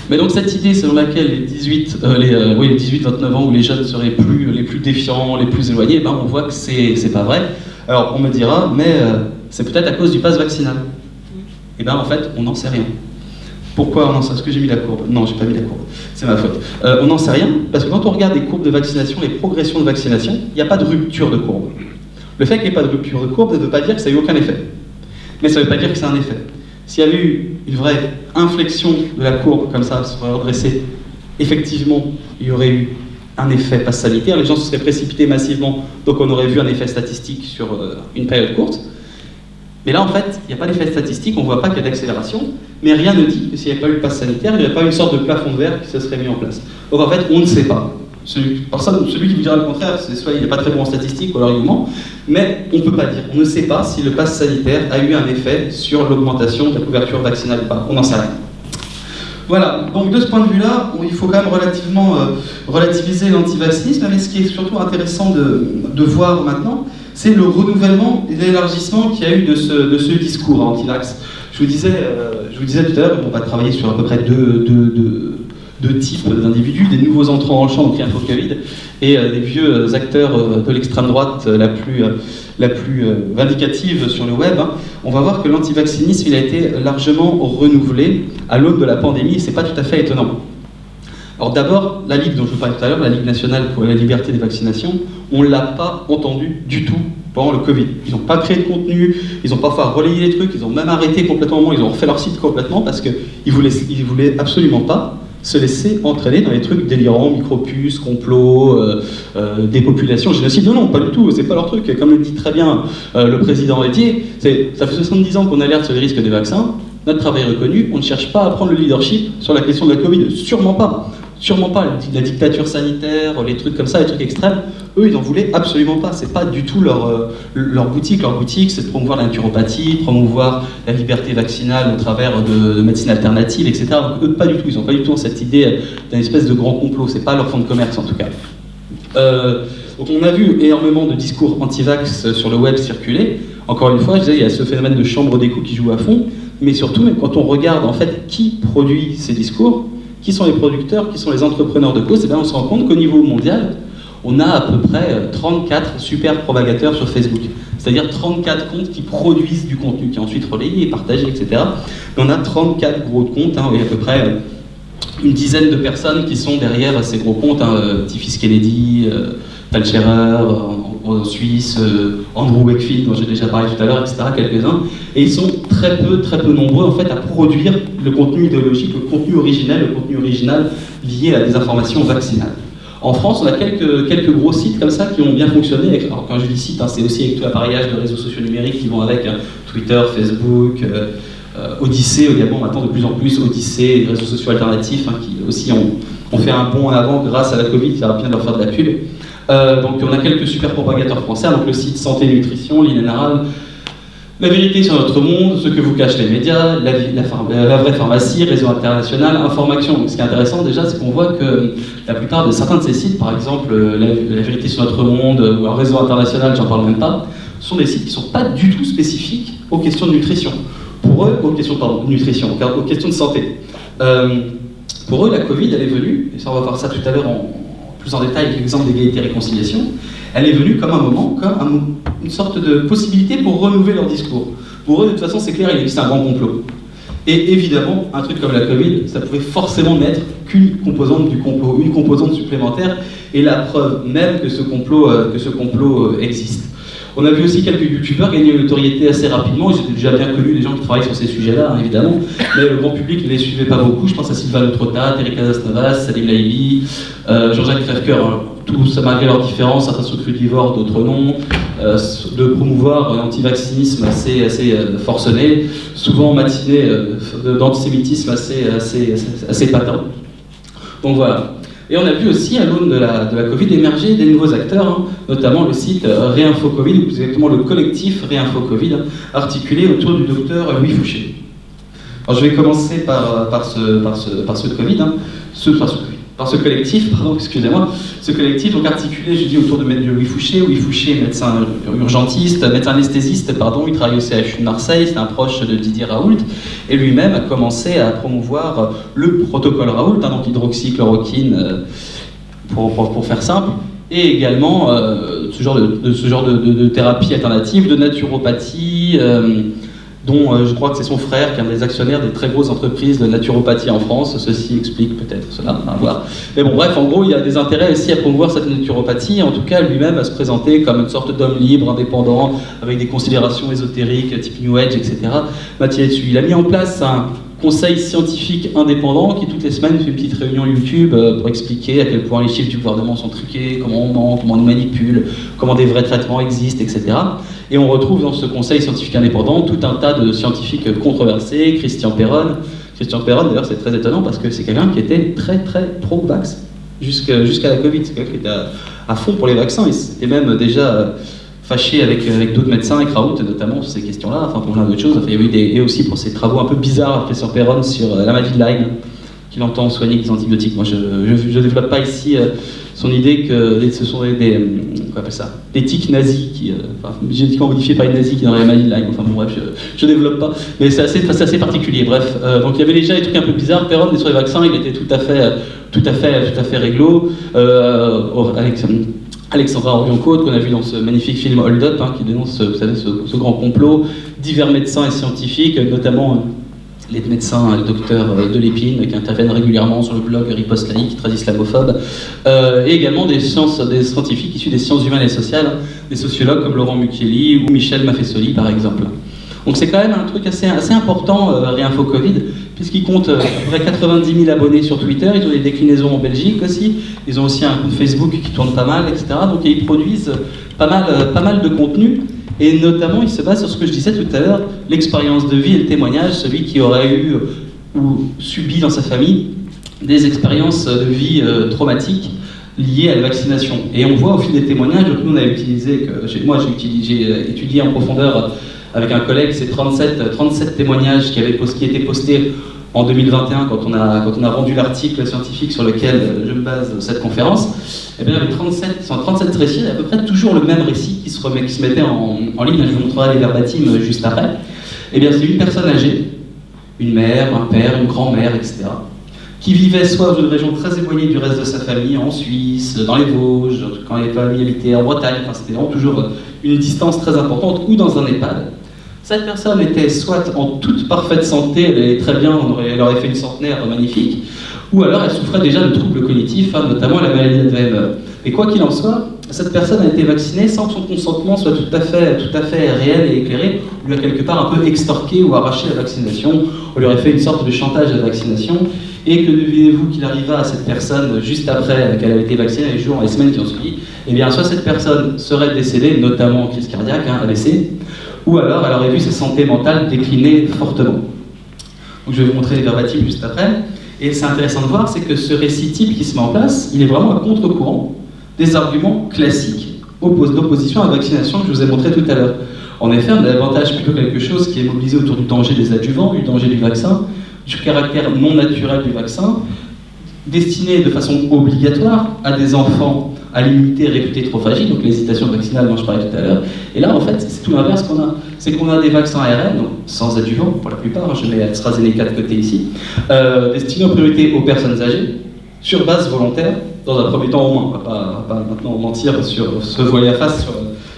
Mais donc cette idée selon laquelle les 18, euh, les, euh, oui, les 18-29 ans où les jeunes seraient plus, les plus défiants, les plus éloignés, ben on voit que c'est pas vrai. Alors on me dira, mais c'est peut-être à cause du pass vaccinal. Et eh bien en fait, on n'en sait rien. Pourquoi on n'en sait Est-ce que j'ai mis la courbe Non, j'ai pas mis la courbe. C'est ma faute. Euh, on n'en sait rien, parce que quand on regarde les courbes de vaccination, les progressions de vaccination, il n'y a pas de rupture de courbe. Le fait qu'il n'y ait pas de rupture de courbe ne veut pas dire que ça n'a eu aucun effet. Mais ça ne veut pas dire que c'est un effet. S'il y avait eu une vraie inflexion de la courbe, comme ça, se redressée, effectivement, il y aurait eu un effet passe sanitaire, les gens se seraient précipités massivement, donc on aurait vu un effet statistique sur euh, une période courte. Mais là, en fait, il n'y a pas d'effet statistique, on ne voit pas qu'il y a d'accélération, mais rien ne dit que s'il n'y avait pas eu le pass sanitaire, il n'y aurait pas une sorte de plafond de verre qui se serait mis en place. Donc en fait, on ne sait pas. Celui, celui qui vous dira le contraire, c'est soit il n'est pas très bon en statistique ou alors il ment, mais on ne peut pas dire. On ne sait pas si le pass sanitaire a eu un effet sur l'augmentation de la couverture vaccinale ou pas. On n'en sait rien. Voilà, donc de ce point de vue-là, il faut quand même euh, relativiser l'antivaccinisme, mais ce qui est surtout intéressant de, de voir maintenant, c'est le renouvellement et l'élargissement qu'il y a eu de ce, de ce discours anti-vax. Je vous disais, euh, je vous disais tout à l'heure, on va travailler sur à peu près deux, types d'individus, des nouveaux entrants en champ, donc Covid, et euh, des vieux acteurs de l'extrême droite la plus, vindicative sur le web. Hein. On va voir que l'antivaccinisme a été largement renouvelé à l'aube de la pandémie, et c'est pas tout à fait étonnant. Alors d'abord, la Ligue dont je vous parlais tout à l'heure, la Ligue nationale pour la liberté des vaccinations, on ne l'a pas entendu du tout pendant le Covid. Ils n'ont pas créé de contenu, ils n'ont pas fait relayer les trucs, ils ont même arrêté complètement, ils ont refait leur site complètement parce qu'ils ne voulaient absolument pas se laisser entraîner dans les trucs délirants, micropuces, complots, euh, euh, dépopulation, génocide. Non, non, pas du tout, c'est pas leur truc. Comme le dit très bien euh, le président Etier, ça fait 70 ans qu'on alerte sur les risques des vaccins, notre travail est reconnu, on ne cherche pas à prendre le leadership sur la question de la Covid, sûrement pas. Sûrement pas, la dictature sanitaire, les trucs comme ça, les trucs extrêmes, eux, ils n'en voulaient absolument pas. C'est pas du tout leur, euh, leur boutique. Leur boutique, c'est de promouvoir la promouvoir la liberté vaccinale au travers de, médecine alternative, etc. Donc eux, pas du tout. Ils n'ont pas du tout cette idée d'un espèce de grand complot. C'est pas leur fond de commerce, en tout cas. Euh, donc on a vu énormément de discours anti-vax sur le web circuler. Encore une fois, je disais, il y a ce phénomène de chambre d'écho qui joue à fond. Mais surtout, quand on regarde en fait qui produit ces discours, qui sont les producteurs, qui sont les entrepreneurs de cause, et eh bien on se rend compte qu'au niveau mondial, on a à peu près 34 euh, super propagateurs sur Facebook. C'est-à-dire 34 comptes qui produisent du contenu, qui est ensuite relayé partagé, etc. Et on a 34 gros comptes, hein, et à peu près euh, une dizaine de personnes qui sont derrière ces gros comptes, hein, euh, Tiffis Kennedy, Talcherer, en, Suisse, Andrew Wakefield, dont j'ai déjà parlé tout à l'heure, etc., quelques-uns. Et ils sont très peu, très peu nombreux en fait à produire le contenu idéologique, le contenu originel, le contenu original lié à des informations vaccinales. En France, on a quelques, quelques gros sites comme ça qui ont bien fonctionné. Alors, quand je dis site, hein, c'est aussi avec tout l'appareillage de réseaux sociaux numériques qui vont avec hein, Twitter, Facebook, euh, euh, Odyssée, également maintenant de plus en plus Odyssée, les réseaux sociaux alternatifs hein, qui aussi ont, fait un bond en avant grâce à la Covid, ça va bien leur faire de la pub. Euh, donc on a quelques super propagateurs français, donc le site Santé Nutrition, l'Inénaral, la vérité sur notre monde, ce que vous cachent les médias, la, la, vraie pharmacie, réseau international, information. Ce qui est intéressant déjà, c'est qu'on voit que la plupart de certains de ces sites, par exemple la, vérité sur notre monde ou un réseau international, j'en parle même pas, sont des sites qui ne sont pas du tout spécifiques aux questions de nutrition. Pour eux, aux questions de nutrition, aux questions de santé. Euh, pour eux, la Covid, elle est venue, et ça on va voir ça tout à l'heure en, plus en détail avec l'exemple d'égalité et réconciliation, elle est venue comme un moment, comme une sorte de possibilité pour renouveler leur discours. Pour eux, de toute façon, c'est clair, il existe un grand complot. Et évidemment, un truc comme la Covid, ça pouvait forcément n'être qu'une composante du complot, une composante supplémentaire, et la preuve même que ce complot, euh, euh, existe. On a vu aussi quelques youtubeurs gagner une notoriété assez rapidement. Ils étaient déjà bien connus, des gens qui travaillent sur ces sujets-là, hein, évidemment. Mais le grand public ne les suivait pas beaucoup. Je pense à Sylvain Trotta, Eric Casasnovas, Salim Laïli, euh, Jean-Jacques Crèvecoeur. Hein. Tous, malgré leurs différences, certains sont crudivores, d'autres non, euh, de promouvoir l'antivaccinisme assez, assez euh, forcené, souvent matiné d'antisémitisme assez, assez, assez, patent. Donc voilà. Et on a vu aussi, à l'aune de la, de la Covid, émerger des nouveaux acteurs, hein, notamment le site euh, Réinfo Covid, ou plus exactement le collectif Réinfo Covid, articulé autour du docteur Louis Fouché. Alors je vais commencer par, par, ce, par, ce, par ce Covid, hein, ce, par ce Covid par ce collectif, pardon, excusez-moi, ce collectif donc articulé, je dis, autour de Louis Fouché. Louis Fouché, médecin urgentiste, médecin anesthésiste, pardon, il travaille au CHU de Marseille, c'est un proche de Didier Raoult, et lui-même a commencé à promouvoir le protocole Raoult, hein, donc hydroxychloroquine, euh, pour, faire simple, et également euh, ce genre, de, ce genre de, thérapie alternative, de naturopathie, euh, dont euh, je crois que c'est son frère qui est un des actionnaires des très grosses entreprises de naturopathie en France. Ceci explique peut-être cela, on va voir. Mais bon, bref, en gros, il a des intérêts aussi à promouvoir cette naturopathie, en tout cas lui-même à se présenter comme une sorte d'homme libre, indépendant, avec des considérations ésotériques, type New Age, etc. Mathieu. Il a mis en place un conseil scientifique indépendant qui toutes les semaines fait une petite réunion YouTube euh, pour expliquer à quel point les chiffres du gouvernement sont truqués, comment on ment, comment on nous manipule, comment des vrais traitements existent, etc. Et on retrouve dans ce conseil scientifique indépendant tout un tas de scientifiques controversés, Christian Perron. Christian Perron, d'ailleurs, c'est très étonnant parce que c'est quelqu'un qui était très très pro-vax jusqu'à la Covid. C'est quelqu'un qui était à, fond pour les vaccins. Il s'était même déjà euh, fâché avec, avec d'autres médecins, avec Raoult notamment, sur ces questions-là, enfin pour plein d'autres choses. Il y a des, et aussi pour ses travaux un peu bizarres, professeur Perron, sur euh, la maladie de Lyme, qu'il entend soigner des antibiotiques. Moi, je ne développe pas ici euh, son idée que ce sont des, euh, quoi appelle ça, des tiques nazis, qui, enfin, génétiquement modifiés par les nazis qui n'auraient la maladie de Lyme. Enfin bon, bref, je ne développe pas. Mais c'est assez, assez, particulier, bref. donc il y avait déjà des trucs un peu bizarres. Perron, sur les vaccins, il était tout à fait, tout à fait, tout à fait réglo. avec, Alexandra Orion-Côte, qu'on a vu dans ce magnifique film Hold Up, hein, qui dénonce ce, grand complot, divers médecins et scientifiques, notamment euh, les médecins, le docteur euh, de l'épine, qui interviennent régulièrement sur le blog Riposte Laïque, très islamophobe, euh, et également des, sciences, des scientifiques issus des sciences humaines et sociales, des sociologues comme Laurent Mucchielli ou Michel Maffesoli, par exemple. Donc c'est quand même un truc assez, assez important, euh, Réinfo Covid, puisqu'ils comptent euh, à peu près 90 000 abonnés sur Twitter, ils ont des déclinaisons en Belgique aussi, ils ont aussi un compte Facebook qui tourne pas mal, etc. Donc ils produisent pas mal, euh, pas mal de contenu, et notamment ils se basent sur ce que je disais tout à l'heure, l'expérience de vie et le témoignage, celui qui aurait eu ou subi dans sa famille des expériences de vie traumatiques liées à la vaccination. Et on voit au fil des témoignages, donc nous on a utilisé, que, moi j'ai étudié en profondeur avec un collègue, c'est 37, 37 témoignages qui, avaient, qui étaient postés en 2021 quand on a, quand on a rendu l'article scientifique sur lequel je me base cette conférence. Et eh bien, avec 37, 37 récits, il y a à peu près toujours le même récit qui se, remet, qui se mettait en, ligne. Je vous montrerai les verbatims juste après. Et eh bien, c'est une personne âgée, une mère, un père, une grand-mère, etc., qui vivait soit dans une région très éloignée du reste de sa famille, en Suisse, dans les Vosges, quand les familles habitaient en Bretagne, enfin, c'était toujours une distance très importante, ou dans un EHPAD. Cette personne était soit en toute parfaite santé, elle est très bien, elle aurait fait une centenaire magnifique, ou alors elle souffrait déjà de troubles cognitifs, hein, notamment la maladie d'Alzheimer. Et quoi qu'il en soit, cette personne a été vaccinée sans que son consentement soit tout à fait, tout à fait réel et éclairé. On lui a quelque part un peu extorqué ou arraché la vaccination. On lui aurait fait une sorte de chantage à la vaccination. Et que devinez-vous qu'il arriva à cette personne juste après qu'elle avait été vaccinée, les jours, les semaines qui ont suivi? Eh bien, soit cette personne serait décédée, notamment en crise cardiaque, hein, AVC, ou alors elle aurait vu sa santé mentale décliner fortement. Donc je vais vous montrer les verbatims juste après. Et c'est intéressant de voir, c'est que ce récit type qui se met en place, il est vraiment à contre-courant des arguments classiques d'opposition à la vaccination que je vous ai montré tout à l'heure. En effet, on a davantage plutôt quelque chose qui est mobilisé autour du danger des adjuvants, du danger du vaccin, du caractère non naturel du vaccin, destiné de façon obligatoire à des enfants à l'immunité réputée trop fragile, donc l'hésitation vaccinale dont je parlais tout à l'heure. Et là, en fait, c'est tout l'inverse qu'on a. C'est qu'on a des vaccins ARN, sans adjuvant pour la plupart, je mets AstraZeneca de côté ici, euh, destinés en priorité aux personnes âgées, sur base volontaire, dans un premier temps au moins. On ne va pas, maintenant mentir sur se voiler la face sur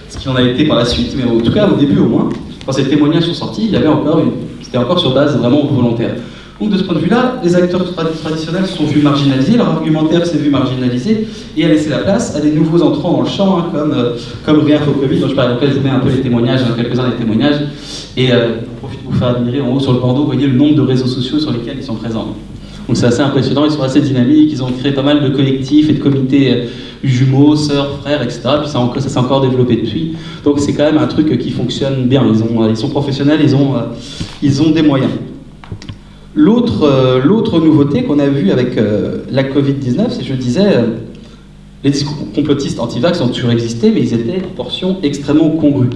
ce qui en a été par la suite, mais en tout cas au début au moins, quand ces témoignages sont sortis, il y avait encore une, c'était encore sur base vraiment volontaire. Donc de ce point de vue-là, les acteurs traditionnels sont vus marginalisés, leur argumentaire s'est vu marginalisé et a laissé la place à des nouveaux entrants dans le champ, hein, comme, euh, comme dont je parlais, mets un peu les témoignages, hein, quelques-uns des témoignages, et euh, je profite pour vous faire admirer en haut sur le bandeau, vous voyez le nombre de réseaux sociaux sur lesquels ils sont présents. Donc c'est assez impressionnant, ils sont assez dynamiques, ils ont créé pas mal de collectifs et de comités euh, jumeaux, sœurs, frères, etc. Puis ça, s'est encore développé depuis. Donc c'est quand même un truc qui fonctionne bien. Ils, ont, ils sont professionnels, ils ont, ils ont des moyens. Euh, l'autre nouveauté qu'on a vue avec euh, la Covid-19, c'est, je disais, euh, les discours complotistes anti-vax ont toujours existé, mais ils étaient en portion extrêmement congrue.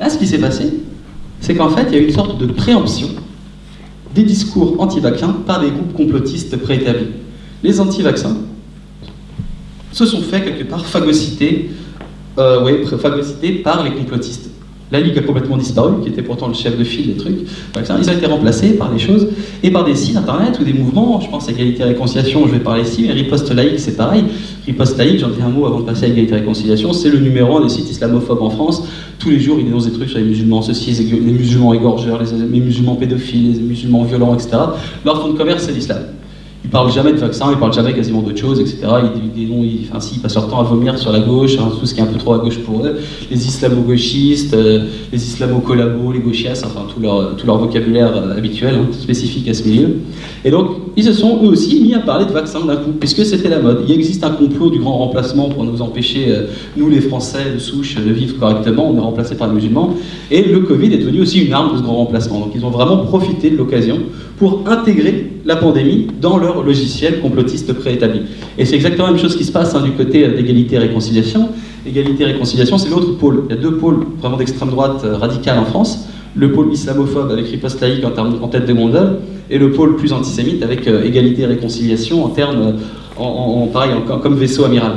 Là, ce qui s'est passé, c'est qu'en fait, il y a eu une sorte de préemption des discours anti-vaccins par des groupes complotistes préétablis. Les anti-vaccins se sont fait quelque part phagocytés, phagocytés par les complotistes. La Ligue a complètement disparu, qui était pourtant le chef de file des trucs. Ils ont été remplacés par des choses et par des sites internet ou des mouvements. Je pense à Égalité et Réconciliation, je vais parler ici, mais Riposte Laïque, c'est pareil. Riposte Laïque, j'en dis un mot avant de passer à Égalité et Réconciliation, c'est le numéro un des sites islamophobes en France. Tous les jours, ils dénoncent des trucs sur les musulmans, ceci, les musulmans égorgeurs, les, musulmans pédophiles, les musulmans violents, etc. Leur fond de commerce, c'est l'islam. Ils parlent jamais de vaccins, ils parlent jamais quasiment d'autre chose, etc. Ils, ils, ils, enfin, si, ils passent leur temps à vomir sur la gauche, hein, tout ce qui est un peu trop à gauche pour eux, les islamo-gauchistes, euh, les islamo-collabos, les gauchias, enfin tout leur, tout leur vocabulaire euh, habituel, hein, spécifique à ce milieu. Et donc, ils se sont eux aussi mis à parler de vaccins d'un coup, puisque c'était la mode. Il existe un complot du grand remplacement pour nous empêcher, euh, nous les Français de souche, de vivre correctement, on est remplacés par les musulmans, et le Covid est devenu aussi une arme de ce grand remplacement. Donc ils ont vraiment profité de l'occasion pour intégrer la pandémie dans leur logiciel complotiste préétabli. Et c'est exactement la même chose qui se passe hein, du côté d'égalité et réconciliation. Égalité et réconciliation, c'est l'autre pôle. Il y a deux pôles vraiment d'extrême droite euh, radicale en France. Le pôle islamophobe avec riposte laïque en, tête de gondole, et le pôle plus antisémite avec euh, égalité et réconciliation en termes, euh, en, pareil, comme vaisseau amiral.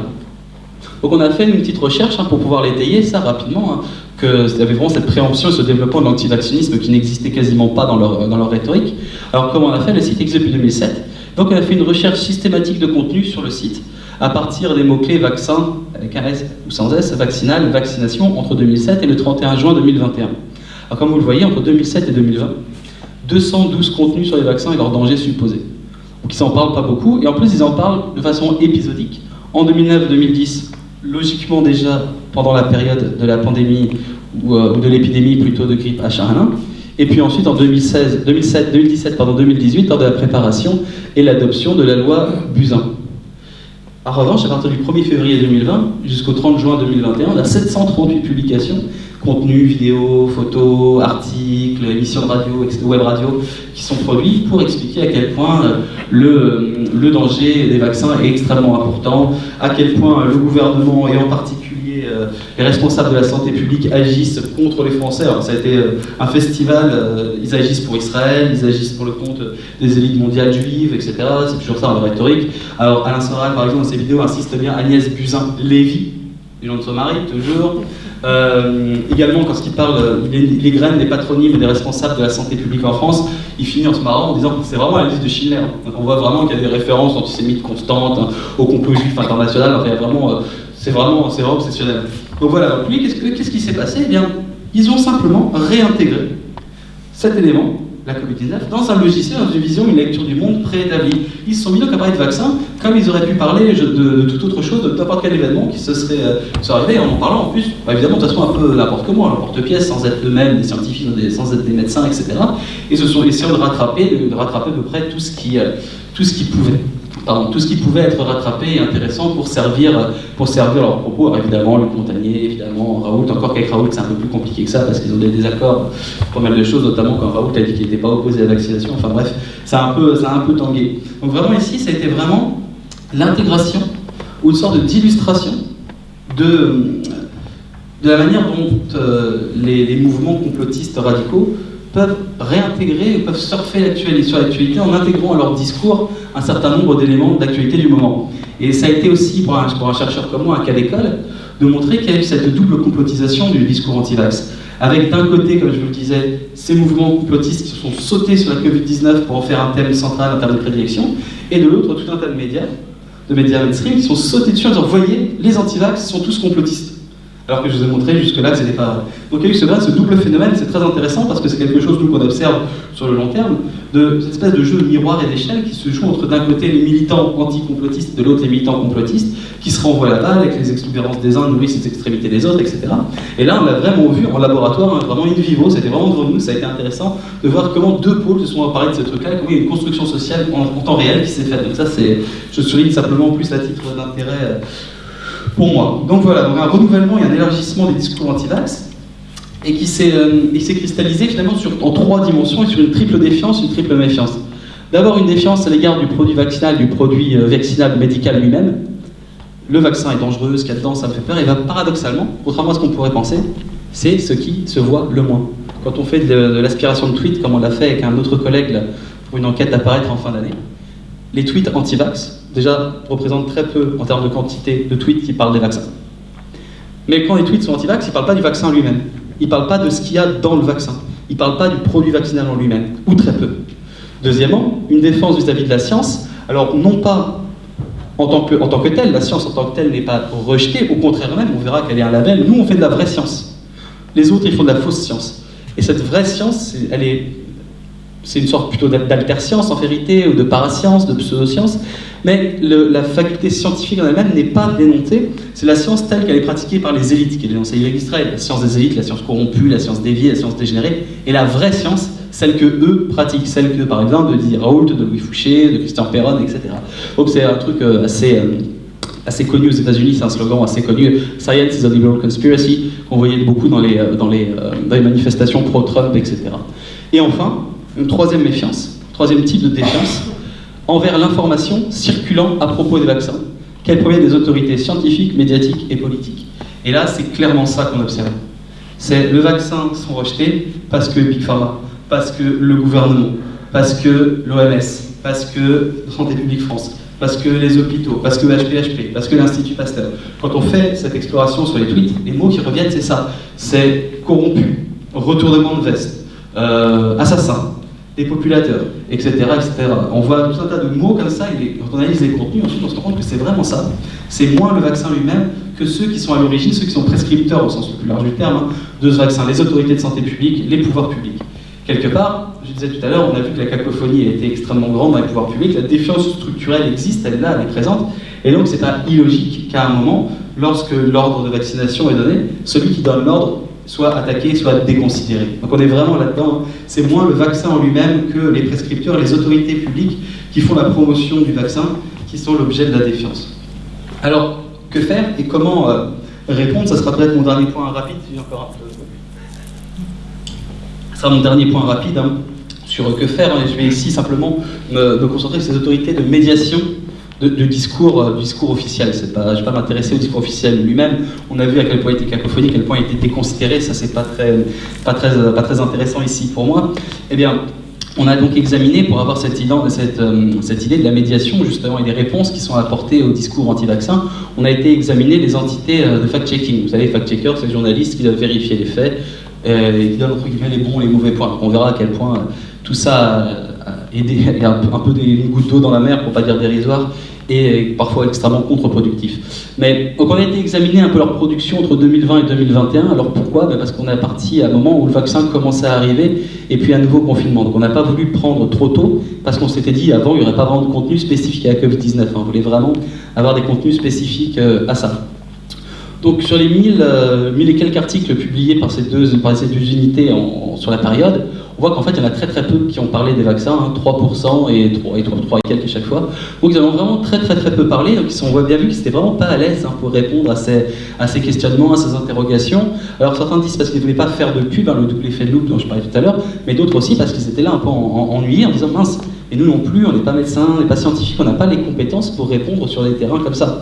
Donc on a fait une petite recherche hein, pour pouvoir l'étayer, ça rapidement, hein, qu'il y avait vraiment cette préemption ce développement de l'antivaccinisme qui n'existait quasiment pas dans leur, dans leur rhétorique. Alors comment on a fait Le site existe depuis 2007. Donc on a fait une recherche systématique de contenu sur le site à partir des mots-clés vaccin, avec un S ou sans S, vaccinal, vaccination, entre 2007 et le 31 juin 2021. Alors comme vous le voyez, entre 2007 et 2020, 212 contenus sur les vaccins et leurs dangers supposés. Donc ils n'en parlent pas beaucoup, et en plus ils en parlent de façon épisodique. En 2009-2010, logiquement déjà pendant la période de la pandémie ou, euh, de l'épidémie plutôt de grippe H1N1, et puis ensuite en 2016, 2007, 2017, pardon, 2018, lors de la préparation et l'adoption de la loi Buzyn. En revanche, à partir du 1er février 2020 jusqu'au 30 juin 2021, on a 738 publications, contenus, vidéos, photos, articles, émissions de radio, web radio, qui sont produits pour expliquer à quel point euh, le, le danger des vaccins est extrêmement important, à quel point le gouvernement, et en particulier euh, les responsables de la santé publique agissent contre les Français. Alors, ça a été euh, un festival, euh, ils agissent pour Israël, ils agissent pour le compte des élites mondiales juives, etc. C'est toujours ça en rhétorique. Alors, Alain Soral, par exemple, dans ses vidéos, insiste bien Agnès Buzyn-Lévy, du nom de son mari, toujours. Euh, également, quand il parle les, les, graines des patronymes des responsables de la santé publique en France, il finit en se marrant en disant que c'est vraiment la liste de Schindler. On voit vraiment qu'il y a des références antisémites constantes, hein, au complot juif international. Il a vraiment euh, c'est vraiment, vraiment obsessionnel. Donc voilà, donc lui, qu'est-ce, qu'est-ce qui s'est passé? Eh bien, ils ont simplement réintégré cet élément, la Covid-19, dans un logiciel, dans une vision, une lecture du monde préétablie. Ils se sont mis donc à parler de vaccins, comme ils auraient pu parler de, de, de toute autre chose, de n'importe quel événement qui se serait, euh, arrivé, en en parlant en plus, bah, évidemment, de façon, un peu n'importe comment, n'importe-pièce, sans être eux-mêmes des scientifiques, sans être des médecins, etc. Et se sont essayés de rattraper, de, rattraper à peu près tout ce qui, euh, tout ce qu'ils pouvaient tout ce qui pouvait être rattrapé et intéressant pour servir, pour leurs propos. Alors évidemment, Luc Montagnier, évidemment, Raoult, encore qu'avec Raoult, c'est un peu plus compliqué que ça parce qu'ils ont des désaccords pour mal de choses, notamment quand Raoult a dit qu'il n'était pas opposé à la vaccination. Enfin bref, ça a un peu, tangué. Donc vraiment ici, ça a été vraiment l'intégration ou une sorte d'illustration de, de la manière dont euh, les, les mouvements complotistes radicaux peuvent réintégrer, peuvent surfer sur l'actualité en intégrant à leur discours un certain nombre d'éléments d'actualité du moment. Et ça a été aussi, pour un, un chercheur comme moi, un cas d'école, de montrer qu'il y a eu cette double complotisation du discours anti-vax. Avec d'un côté, comme je vous le disais, ces mouvements complotistes qui se sont sautés sur la Covid-19 pour en faire un thème central en termes de prédilection, et de l'autre, tout un tas de médias, de médias mainstream, qui sont sautés dessus en disant, voyez, les anti-vax sont tous complotistes alors que je vous ai montré jusque-là que ce n'était pas vrai. Donc il y a eu ce, double phénomène, c'est très intéressant parce que c'est quelque chose qu'on observe sur le long terme, de cette espèce de jeu de miroir et d'échelle qui se joue entre d'un côté les militants anti-complotistes, de l'autre les militants complotistes, qui se renvoient la balle avec les exubérances des uns nourrissent les extrémités des autres, etc. Et là, on l'a vraiment vu en laboratoire, hein, vraiment in vivo, c'était vraiment devant nous, ça a été intéressant de voir comment deux pôles se sont emparés de ce truc-là, comment il y a une construction sociale en, temps réel qui s'est faite. Donc ça, je souligne simplement plus à titre d'intérêt. Euh, pour moi. Donc voilà, donc un renouvellement et un élargissement des discours anti-vax, et qui s'est euh, cristallisé finalement sur, en trois dimensions et sur une triple défiance, une triple méfiance. D'abord une défiance à l'égard du produit vaccinal, du produit euh, vaccinal médical lui-même. Le vaccin est dangereux, ce qu'il y a dedans, ça me fait peur, et va paradoxalement, contrairement à ce qu'on pourrait penser, c'est ce qui se voit le moins. Quand on fait de, l'aspiration de tweets, comme on l'a fait avec un autre collègue pour une enquête à paraître en fin d'année, les tweets anti-vax, déjà, représentent très peu en termes de quantité de tweets qui parlent des vaccins. Mais quand les tweets sont anti-vax, ils ne parlent pas du vaccin lui-même. Ils ne parlent pas de ce qu'il y a dans le vaccin. Ils ne parlent pas du produit vaccinal en lui-même, ou très peu. Deuxièmement, une défense vis-à-vis de la science. Alors, non pas en tant, que, en tant que telle, la science en tant que telle n'est pas rejetée, au contraire même, on verra qu'elle est un label. Nous, on fait de la vraie science. Les autres, ils font de la fausse science. Et cette vraie science, elle est c'est une sorte plutôt d'alterscience en vérité, ou de parascience, de pseudoscience, mais la faculté scientifique en elle-même n'est pas démontée, c'est la science telle qu'elle est pratiquée par les élites, qui est dénoncée. Israël, la science des élites, la science corrompue, la science déviée, la science dégénérée, et la vraie science, celle que eux pratiquent, celle que par exemple de Didier Raoult, de Louis Fouché, de Christian Perron, etc. Donc c'est un truc euh, assez... Euh, assez connu aux États-Unis, c'est un slogan assez connu, Science is a liberal conspiracy, qu'on voyait beaucoup dans les, euh, dans les, dans les manifestations pro-Trump, etc. Et enfin, une troisième méfiance, troisième type de défiance, envers l'information circulant à propos des vaccins, qu'elle provient des autorités scientifiques, médiatiques et politiques. Et là, c'est clairement ça qu'on observe. C'est le vaccin sont rejetés parce que Big Pharma, parce que le gouvernement, parce que l'OMS, parce que Santé publique France, parce que les hôpitaux, parce que HPHP, parce que l'Institut Pasteur. Quand on fait cette exploration sur les tweets, les mots qui reviennent, c'est ça. C'est corrompu, retournement de veste, euh, assassin, populateurs, etc., etc. On voit tout un tas de mots comme ça, et quand on analyse les contenus, ensuite on se rend compte que c'est vraiment ça. C'est moins le vaccin lui-même que ceux qui sont à l'origine, ceux qui sont prescripteurs au sens le plus large du terme, hein, de ce vaccin, les autorités de santé publique, les pouvoirs publics. Quelque part, je disais tout à l'heure, on a vu que la cacophonie a été extrêmement grande dans les pouvoirs publics, la défiance structurelle existe, elle est là, elle est présente, et donc c'est pas illogique qu'à un moment, lorsque l'ordre de vaccination est donné, celui qui donne l'ordre soit attaqué, soit déconsidéré. Donc on est vraiment là-dedans. C'est moins le vaccin en lui-même que les prescripteurs, les autorités publiques qui font la promotion du vaccin, qui sont l'objet de la défiance. Alors, que faire et comment euh, répondre? Ça sera peut-être mon dernier point rapide, si encore sera mon dernier point rapide hein, sur que faire. Je vais ici simplement me concentrer sur ces autorités de médiation de, discours, euh, officiel. Je ne vais pas m'intéresser au discours officiel lui-même. On a vu à quel point il était cacophonique, à quel point il était déconsidéré. Ça, c'est pas très, pas, très, pas très intéressant ici pour moi. Eh bien, on a donc examiné, pour avoir euh, cette, idée de la médiation, justement, et des réponses qui sont apportées au discours anti-vaccin, on a été examiner les entités euh, de fact-checking. Vous savez, fact-checkers, c'est les journalistes qui doivent vérifier les faits, et qui donnent, entre guillemets, les bons et les mauvais points. on verra à quel point tout ça et un, peu des gouttes d'eau dans la mer, pour pas dire dérisoire, et parfois extrêmement contre-productif. Mais on a été examiner un peu leur production entre 2020 et 2021. Alors pourquoi? Ben Parce qu'on est parti à un moment où le vaccin commençait à arriver et puis un nouveau confinement. Donc on n'a pas voulu prendre trop tôt parce qu'on s'était dit avant il n'y aurait pas vraiment de contenu spécifique à la Covid-19. On voulait vraiment avoir des contenus spécifiques euh, à ça. Donc sur les 1000, euh, et quelques articles publiés par ces deux, par ces deux unités sur la période, on voit qu'en fait, il y en a très très peu qui ont parlé des vaccins, 3% hein, et 3, et 3, et quelques à chaque fois. Donc ils en ont vraiment très très très peu parlé, donc ils ont bien vu qu'ils n'étaient vraiment pas à l'aise hein, pour répondre à ces, à ces questionnements, à ces interrogations. Alors certains disent parce qu'ils ne voulaient pas faire de pub, hein, le double effet de loupe dont je parlais tout à l'heure, mais d'autres aussi parce qu'ils étaient là un peu ennuyés en disant mince, et nous non plus, on n'est pas médecins, on n'est pas scientifiques, on n'a pas les compétences pour répondre sur des terrains comme ça.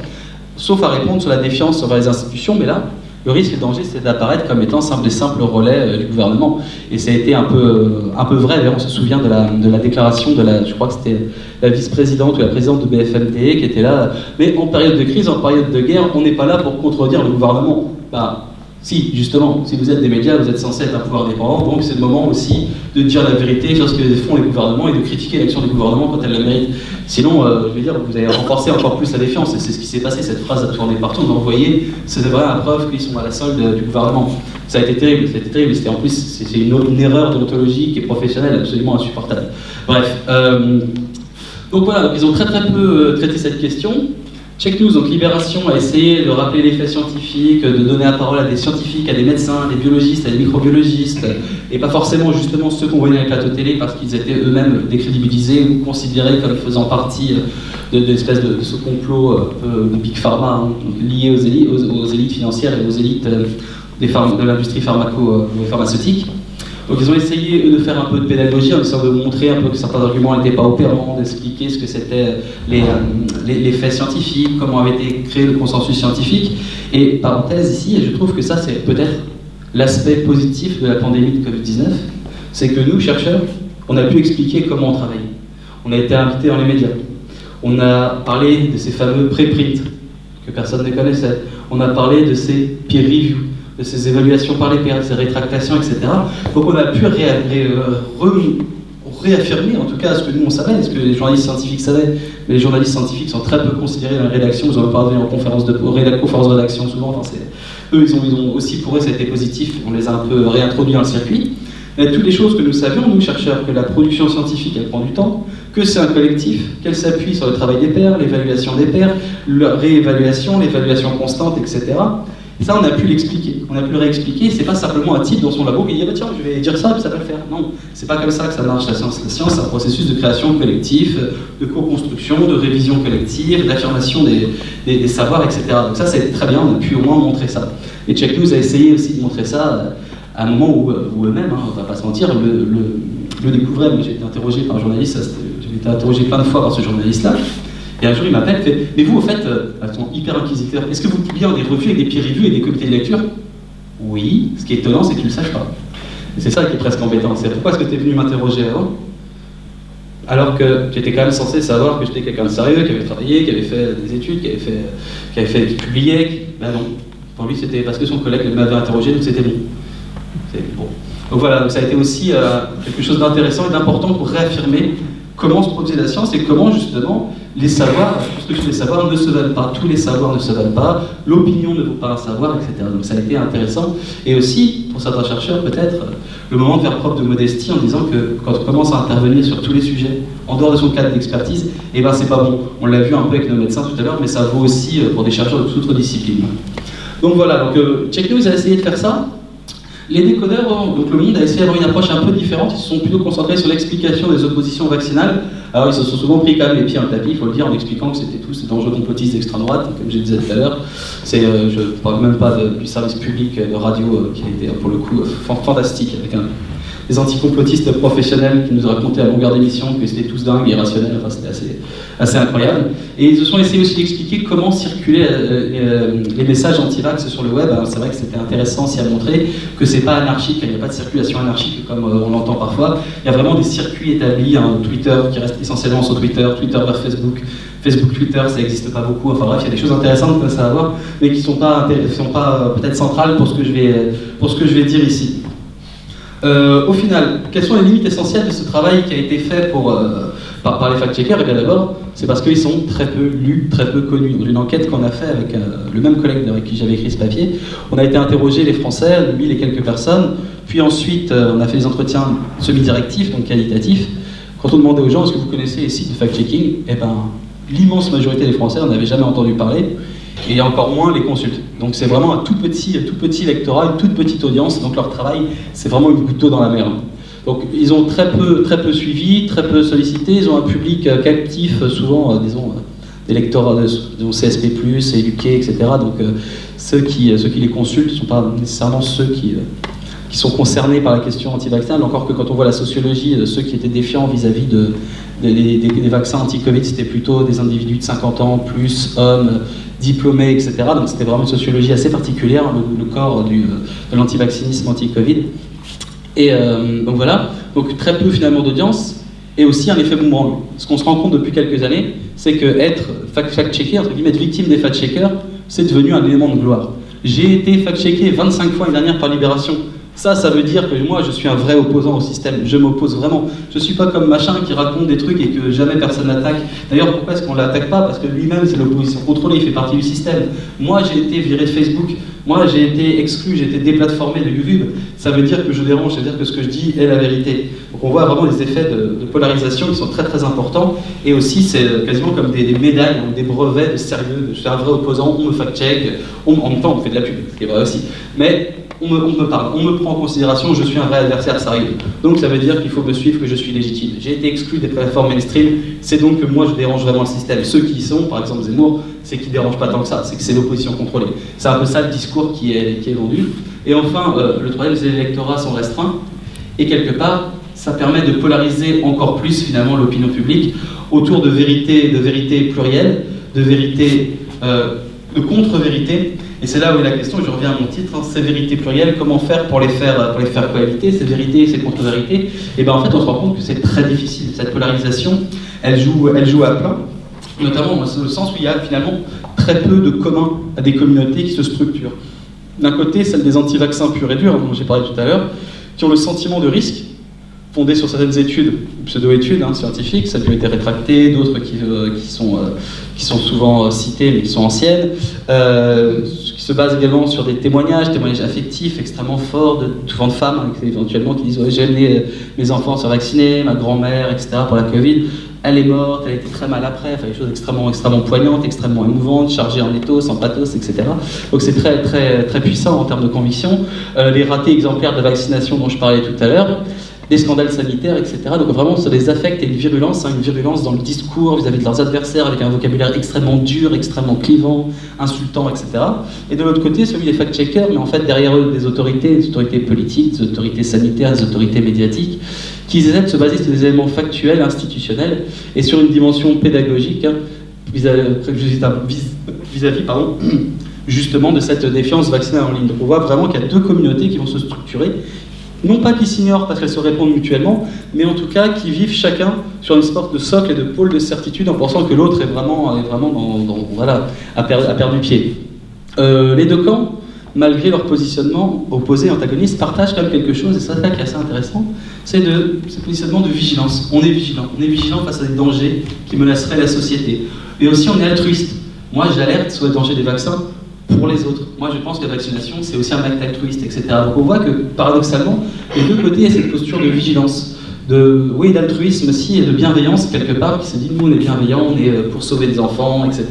Sauf à répondre sur la défiance envers les institutions, mais là, le risque et le danger, c'est d'apparaître comme étant des simples relais euh, du gouvernement. Et ça a été un peu, euh, vrai. On se souvient de la, déclaration de la, je crois que c'était la vice-présidente ou la présidente de BFMTE qui était là. Mais en période de crise, en période de guerre, on n'est pas là pour contredire le gouvernement. Bah, si, justement, si vous êtes des médias, vous êtes censé être un pouvoir dépendant, donc c'est le moment aussi de dire la vérité sur ce que font les gouvernements et de critiquer l'action des gouvernements quand elles le méritent. Sinon, euh, je veux dire, vous allez renforcer encore plus la défiance, et c'est ce qui s'est passé, cette phrase a tourné partout, a envoyé, c'est vraiment la preuve qu'ils sont à la solde du gouvernement. Ça a été terrible, ça a été terrible, c'était en plus, c'est une, erreur déontologique et professionnelle absolument insupportable. Bref, euh, donc voilà, ils ont très très peu euh, traité cette question, Check News, donc Libération, a essayé de rappeler les faits scientifiques, de donner la parole à des scientifiques, à des médecins, des biologistes, à des microbiologistes, et pas forcément justement ceux qu'on voyait dans les plateaux télé parce qu'ils étaient eux-mêmes décrédibilisés ou considérés comme faisant partie de, de, de, ce complot euh, Big Pharma, hein, lié aux élites, financières et aux élites euh, de l'industrie pharmaco-pharmaceutique. Donc ils ont essayé, eux, de faire un peu de pédagogie en essayant de montrer un peu que certains arguments n'étaient pas opérants, d'expliquer ce que c'était les, euh, les, faits scientifiques, comment avait été créé le consensus scientifique. Et parenthèse ici, je trouve que ça c'est peut-être l'aspect positif de la pandémie de Covid-19, c'est que nous, chercheurs, on a pu expliquer comment on travaille. On a été invités dans les médias. On a parlé de ces fameux préprints que personne ne connaissait. On a parlé de ces peer reviews de ces évaluations par les pairs, de ces rétractations, etc. Donc on a pu réaffirmer, en tout cas ce que nous on savait, ce que les journalistes scientifiques savaient, mais les journalistes scientifiques sont très peu considérés dans la rédaction, ils ont parlé en conférence de, conférence de rédaction souvent, enfin, eux ils ont, ils ont aussi pour eux ça a été positif, on les a un peu réintroduits dans le circuit. Mais toutes les choses que nous savions, nous chercheurs, que la production scientifique, elle prend du temps, que c'est un collectif, qu'elle s'appuie sur le travail des pairs, l'évaluation des pairs, la réévaluation, l'évaluation constante, etc. ça, on a pu l'expliquer, on a pu le réexpliquer. C'est pas simplement un type dans son labo qui dit ah bah tiens, je vais dire ça, puis ça va le faire. Non, c'est pas comme ça que ça marche la science. La science, c'est un processus de création collective, de co-construction, de révision collective, d'affirmation des, savoirs, etc. Donc ça, c'est très bien. On a pu au moins montrer ça. Et Check News a essayé aussi de montrer ça à un moment où, eux-mêmes, hein, on va pas se mentir, le, le, le découvraient. J'ai été interrogé par un journaliste, j'ai été interrogé plein de fois par ce journaliste-là. Et un jour, il m'appelle, fait Mais vous, au fait, euh, ils sont hyper inquisiteurs, est-ce que vous publiez des revues avec des peer reviews et des comités de lecture? Oui. Ce qui est étonnant, c'est que tu ne le saches pas. C'est ça qui est presque embêtant. C'est pourquoi est-ce que tu es venu m'interroger avant? Alors que j'étais quand même censé savoir que j'étais quelqu'un de sérieux, qui avait travaillé, qui avait fait des études, qui avait fait, qui avait fait. Ben non. Pour lui, c'était parce que son collègue m'avait interrogé, donc c'était bon. Donc voilà, donc ça a été aussi euh, quelque chose d'intéressant et d'important pour réaffirmer comment se produisait la science et comment justement les savoirs, les savoirs ne se valent pas, tous les savoirs ne se valent pas, l'opinion ne vaut pas un savoir, etc. Donc ça a été intéressant. Et aussi, pour certains chercheurs, peut-être, le moment de faire preuve de modestie en disant que quand on commence à intervenir sur tous les sujets, en dehors de son cadre d'expertise, eh ben c'est pas bon. On l'a vu un peu avec nos médecins tout à l'heure, mais ça vaut aussi euh, pour des chercheurs de toute autre discipline. Donc voilà, donc euh, Check News essayé de faire ça. Les décodeurs, donc le monde a essayé d'avoir une approche un peu différente, ils se sont plutôt concentrés sur l'explication des oppositions vaccinales. Alors ils se sont souvent pris quand même les pieds dans le tapis, il faut le dire, en expliquant que c'était tout cet enjeu complotiste d'extrême droite, comme je disais tout à l'heure. Euh, je ne parle même pas du service public de radio euh, qui a été pour le coup fantastique, avec un, des anticomplotistes professionnels qui nous racontaient à longueur d'émission que c'était tous dingues, irrationnels, enfin c'était assez, assez incroyable. Et ils se sont essayés aussi d'expliquer comment circulaient euh, euh, les messages anti-vax sur le web. c'est vrai que c'était intéressant aussi à montrer que c'est pas anarchique, il n'y a pas de circulation anarchique comme euh, on l'entend parfois. Il y a vraiment des circuits établis, hein, Twitter qui reste essentiellement sur Twitter, Twitter vers Facebook, Facebook, Twitter, ça n'existe pas beaucoup. Enfin bref, il y a des choses intéressantes comme ça à voir, mais qui ne sont pas, sont pas peut-être centrales pour ce, que je vais, pour ce que je vais dire ici. Euh, au final, quelles sont les limites essentielles de ce travail qui a été fait pour, euh, par, les fact-checkers? Eh bien d'abord, c'est parce qu'ils sont très peu lus, très peu connus. Dans une enquête qu'on a fait avec euh, le même collègue avec qui j'avais écrit ce papier, on a été interroger les Français, mille et quelques personnes, puis ensuite on a fait des entretiens semi-directifs, donc qualitatifs. Quand on demandait aux gens, est-ce que vous connaissez les sites de fact-checking? Eh bien, l'immense majorité des Français n'en avaient jamais entendu parler et encore moins les consultes. Donc c'est vraiment un tout petit, tout petit lectorat, une toute petite audience, donc leur travail, c'est vraiment une goutte d'eau dans la mer. Donc ils ont très peu, très peu suivi, très peu sollicité, ils ont un public euh, captif, euh, souvent, euh, disons, des lecteurs disons, CSP+, éduqués, etc. Donc ceux, qui, ceux qui les consultent ne sont pas nécessairement ceux qui, qui sont concernés par la question anti-vaccin, encore que quand on voit la sociologie, ceux qui étaient défiants vis-à-vis de, des, vaccins anti-Covid, c'était plutôt des individus de 50 ans, plus hommes, diplômés, etc. Donc c'était vraiment une sociologie assez particulière, le, corps du, euh, de l'antivaccinisme anti-Covid. Et euh, donc voilà, donc très peu finalement d'audience, et aussi un effet boomerang. Ce qu'on se rend compte depuis quelques années, c'est que être fact-checker, entre guillemets, être victime des fact-checkers, c'est devenu un élément de gloire. J'ai été fact-checké 25 fois l'année dernière par Libération. Ça, ça veut dire que moi, je suis un vrai opposant au système. Je m'oppose vraiment. Je ne suis pas comme machin qui raconte des trucs et que jamais personne n'attaque. D'ailleurs, pourquoi est-ce qu'on ne l'attaque pas? Parce que lui-même, c'est l'opposition contrôlée, il fait partie du système. Moi, j'ai été viré de Facebook. Moi, j'ai été exclu, j'ai été déplatformé de YouTube. Ça veut dire que je dérange, ça veut dire que ce que je dis est la vérité. Donc on voit vraiment les effets de, polarisation qui sont très très importants. Et aussi, c'est quasiment comme des, médailles, des brevets de sérieux. Je suis un vrai opposant, on me fact-check. En même temps, on fait de la pub, ce vrai aussi. Mais on me, parle, on me prend en considération, je suis un vrai adversaire sérieux. Donc ça veut dire qu'il faut me suivre, que je suis légitime. J'ai été exclu des plateformes mainstream, c'est donc que moi je dérange vraiment le système. Ceux qui y sont, par exemple Zemmour, c'est qu'ils ne dérangent pas tant que ça, c'est que c'est l'opposition contrôlée. C'est un peu ça le discours qui est, qui est vendu. Et enfin, euh, le troisième, c'est les électorats sont restreints. Et quelque part, ça permet de polariser encore plus finalement l'opinion publique autour de vérités, de plurielles, de vérités, euh, de contre-vérités, et c'est là où est la question, je reviens à mon titre, hein, ces vérités plurielles, comment faire pour les faire, pour les faire cohabiter, ces vérités et ces contre-vérités Et bien en fait, on se rend compte que c'est très difficile. Cette polarisation, elle joue, elle joue à plein, notamment dans le sens où il y a finalement très peu de communs à des communautés qui se structurent. D'un côté, celle des anti-vaccins purs et durs, dont j'ai parlé tout à l'heure, qui ont le sentiment de risque, fondée sur certaines études, pseudo-études hein, scientifiques, ça a été rétracté, d'autres qui, sont, qui sont souvent citées mais qui sont anciennes, qui se basent également sur des témoignages, témoignages affectifs extrêmement forts, de, souvent de femmes hein, éventuellement qui disent j'ai amené mes enfants se vacciner, ma grand-mère, etc. pour la Covid elle est morte, elle été très mal après, enfin, des choses extrêmement, extrêmement poignantes, extrêmement émouvantes, chargées en ethos, en pathos, etc. Donc c'est très, très, très puissant en termes de conviction. Euh, les ratés exemplaires de vaccination dont je parlais tout à l'heure, des scandales sanitaires, etc. Donc vraiment, ça les affecte et une virulence, hein, une virulence dans le discours vis-à-vis de leurs adversaires, avec un vocabulaire extrêmement dur, extrêmement clivant, insultant, etc. Et de l'autre côté, celui des fact-checkers, mais en fait derrière eux des autorités, des autorités politiques, des autorités sanitaires, des autorités médiatiques, qui de se baser sur des éléments factuels, institutionnels, et sur une dimension pédagogique, hein, vis-à-vis, justement de cette défiance vaccinale en ligne. Donc on voit vraiment qu'il y a deux communautés qui vont se structurer, non pas qui s'ignorent parce qu'elles se répondent mutuellement, mais en tout cas qui vivent chacun sur une sorte de socle et de pôle de certitude en pensant que l'autre est vraiment, est vraiment dans, voilà, a, perdu pied. Euh, les deux camps, malgré leur positionnement opposé, antagoniste, partagent quand même quelque chose, et ça, c'est qui est assez intéressant, c'est ce positionnement de vigilance. On est vigilant, on est vigilant face à des dangers qui menaceraient la société. Et aussi, on est altruiste. Moi, j'alerte sur les dangers des vaccins pour les autres. Moi, je pense que la vaccination, c'est aussi un acte altruiste, etc. Donc on voit que, paradoxalement, les deux côtés, il y a cette posture de vigilance, de, oui, d'altruisme aussi, et de bienveillance, quelque part, qui se dit, nous, on est bienveillants, on est euh, pour sauver des enfants, etc.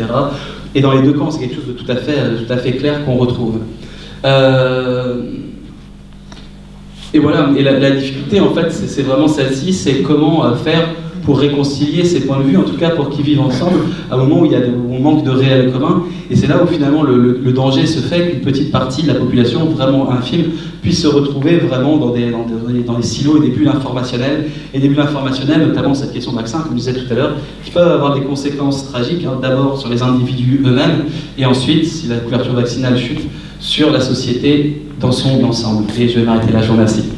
Et dans les deux camps, c'est quelque chose de tout à fait, euh, tout à fait clair qu'on retrouve. Euh, et voilà, et la difficulté, en fait, c'est vraiment celle-ci, c'est comment faire pour réconcilier ces points de vue, en tout cas pour qu'ils vivent ensemble, à un moment où, il y a on manque de réel commun. Et c'est là où finalement le, danger se fait qu'une petite partie de la population, vraiment infime, puisse se retrouver vraiment dans des silos et des bulles informationnelles. Et des bulles informationnelles, notamment cette question de vaccin, comme je disais tout à l'heure, qui peuvent avoir des conséquences tragiques, hein, d'abord sur les individus eux-mêmes, et ensuite, si la couverture vaccinale chute, sur la société dans son ensemble. Et je vais m'arrêter là, je vous remercie.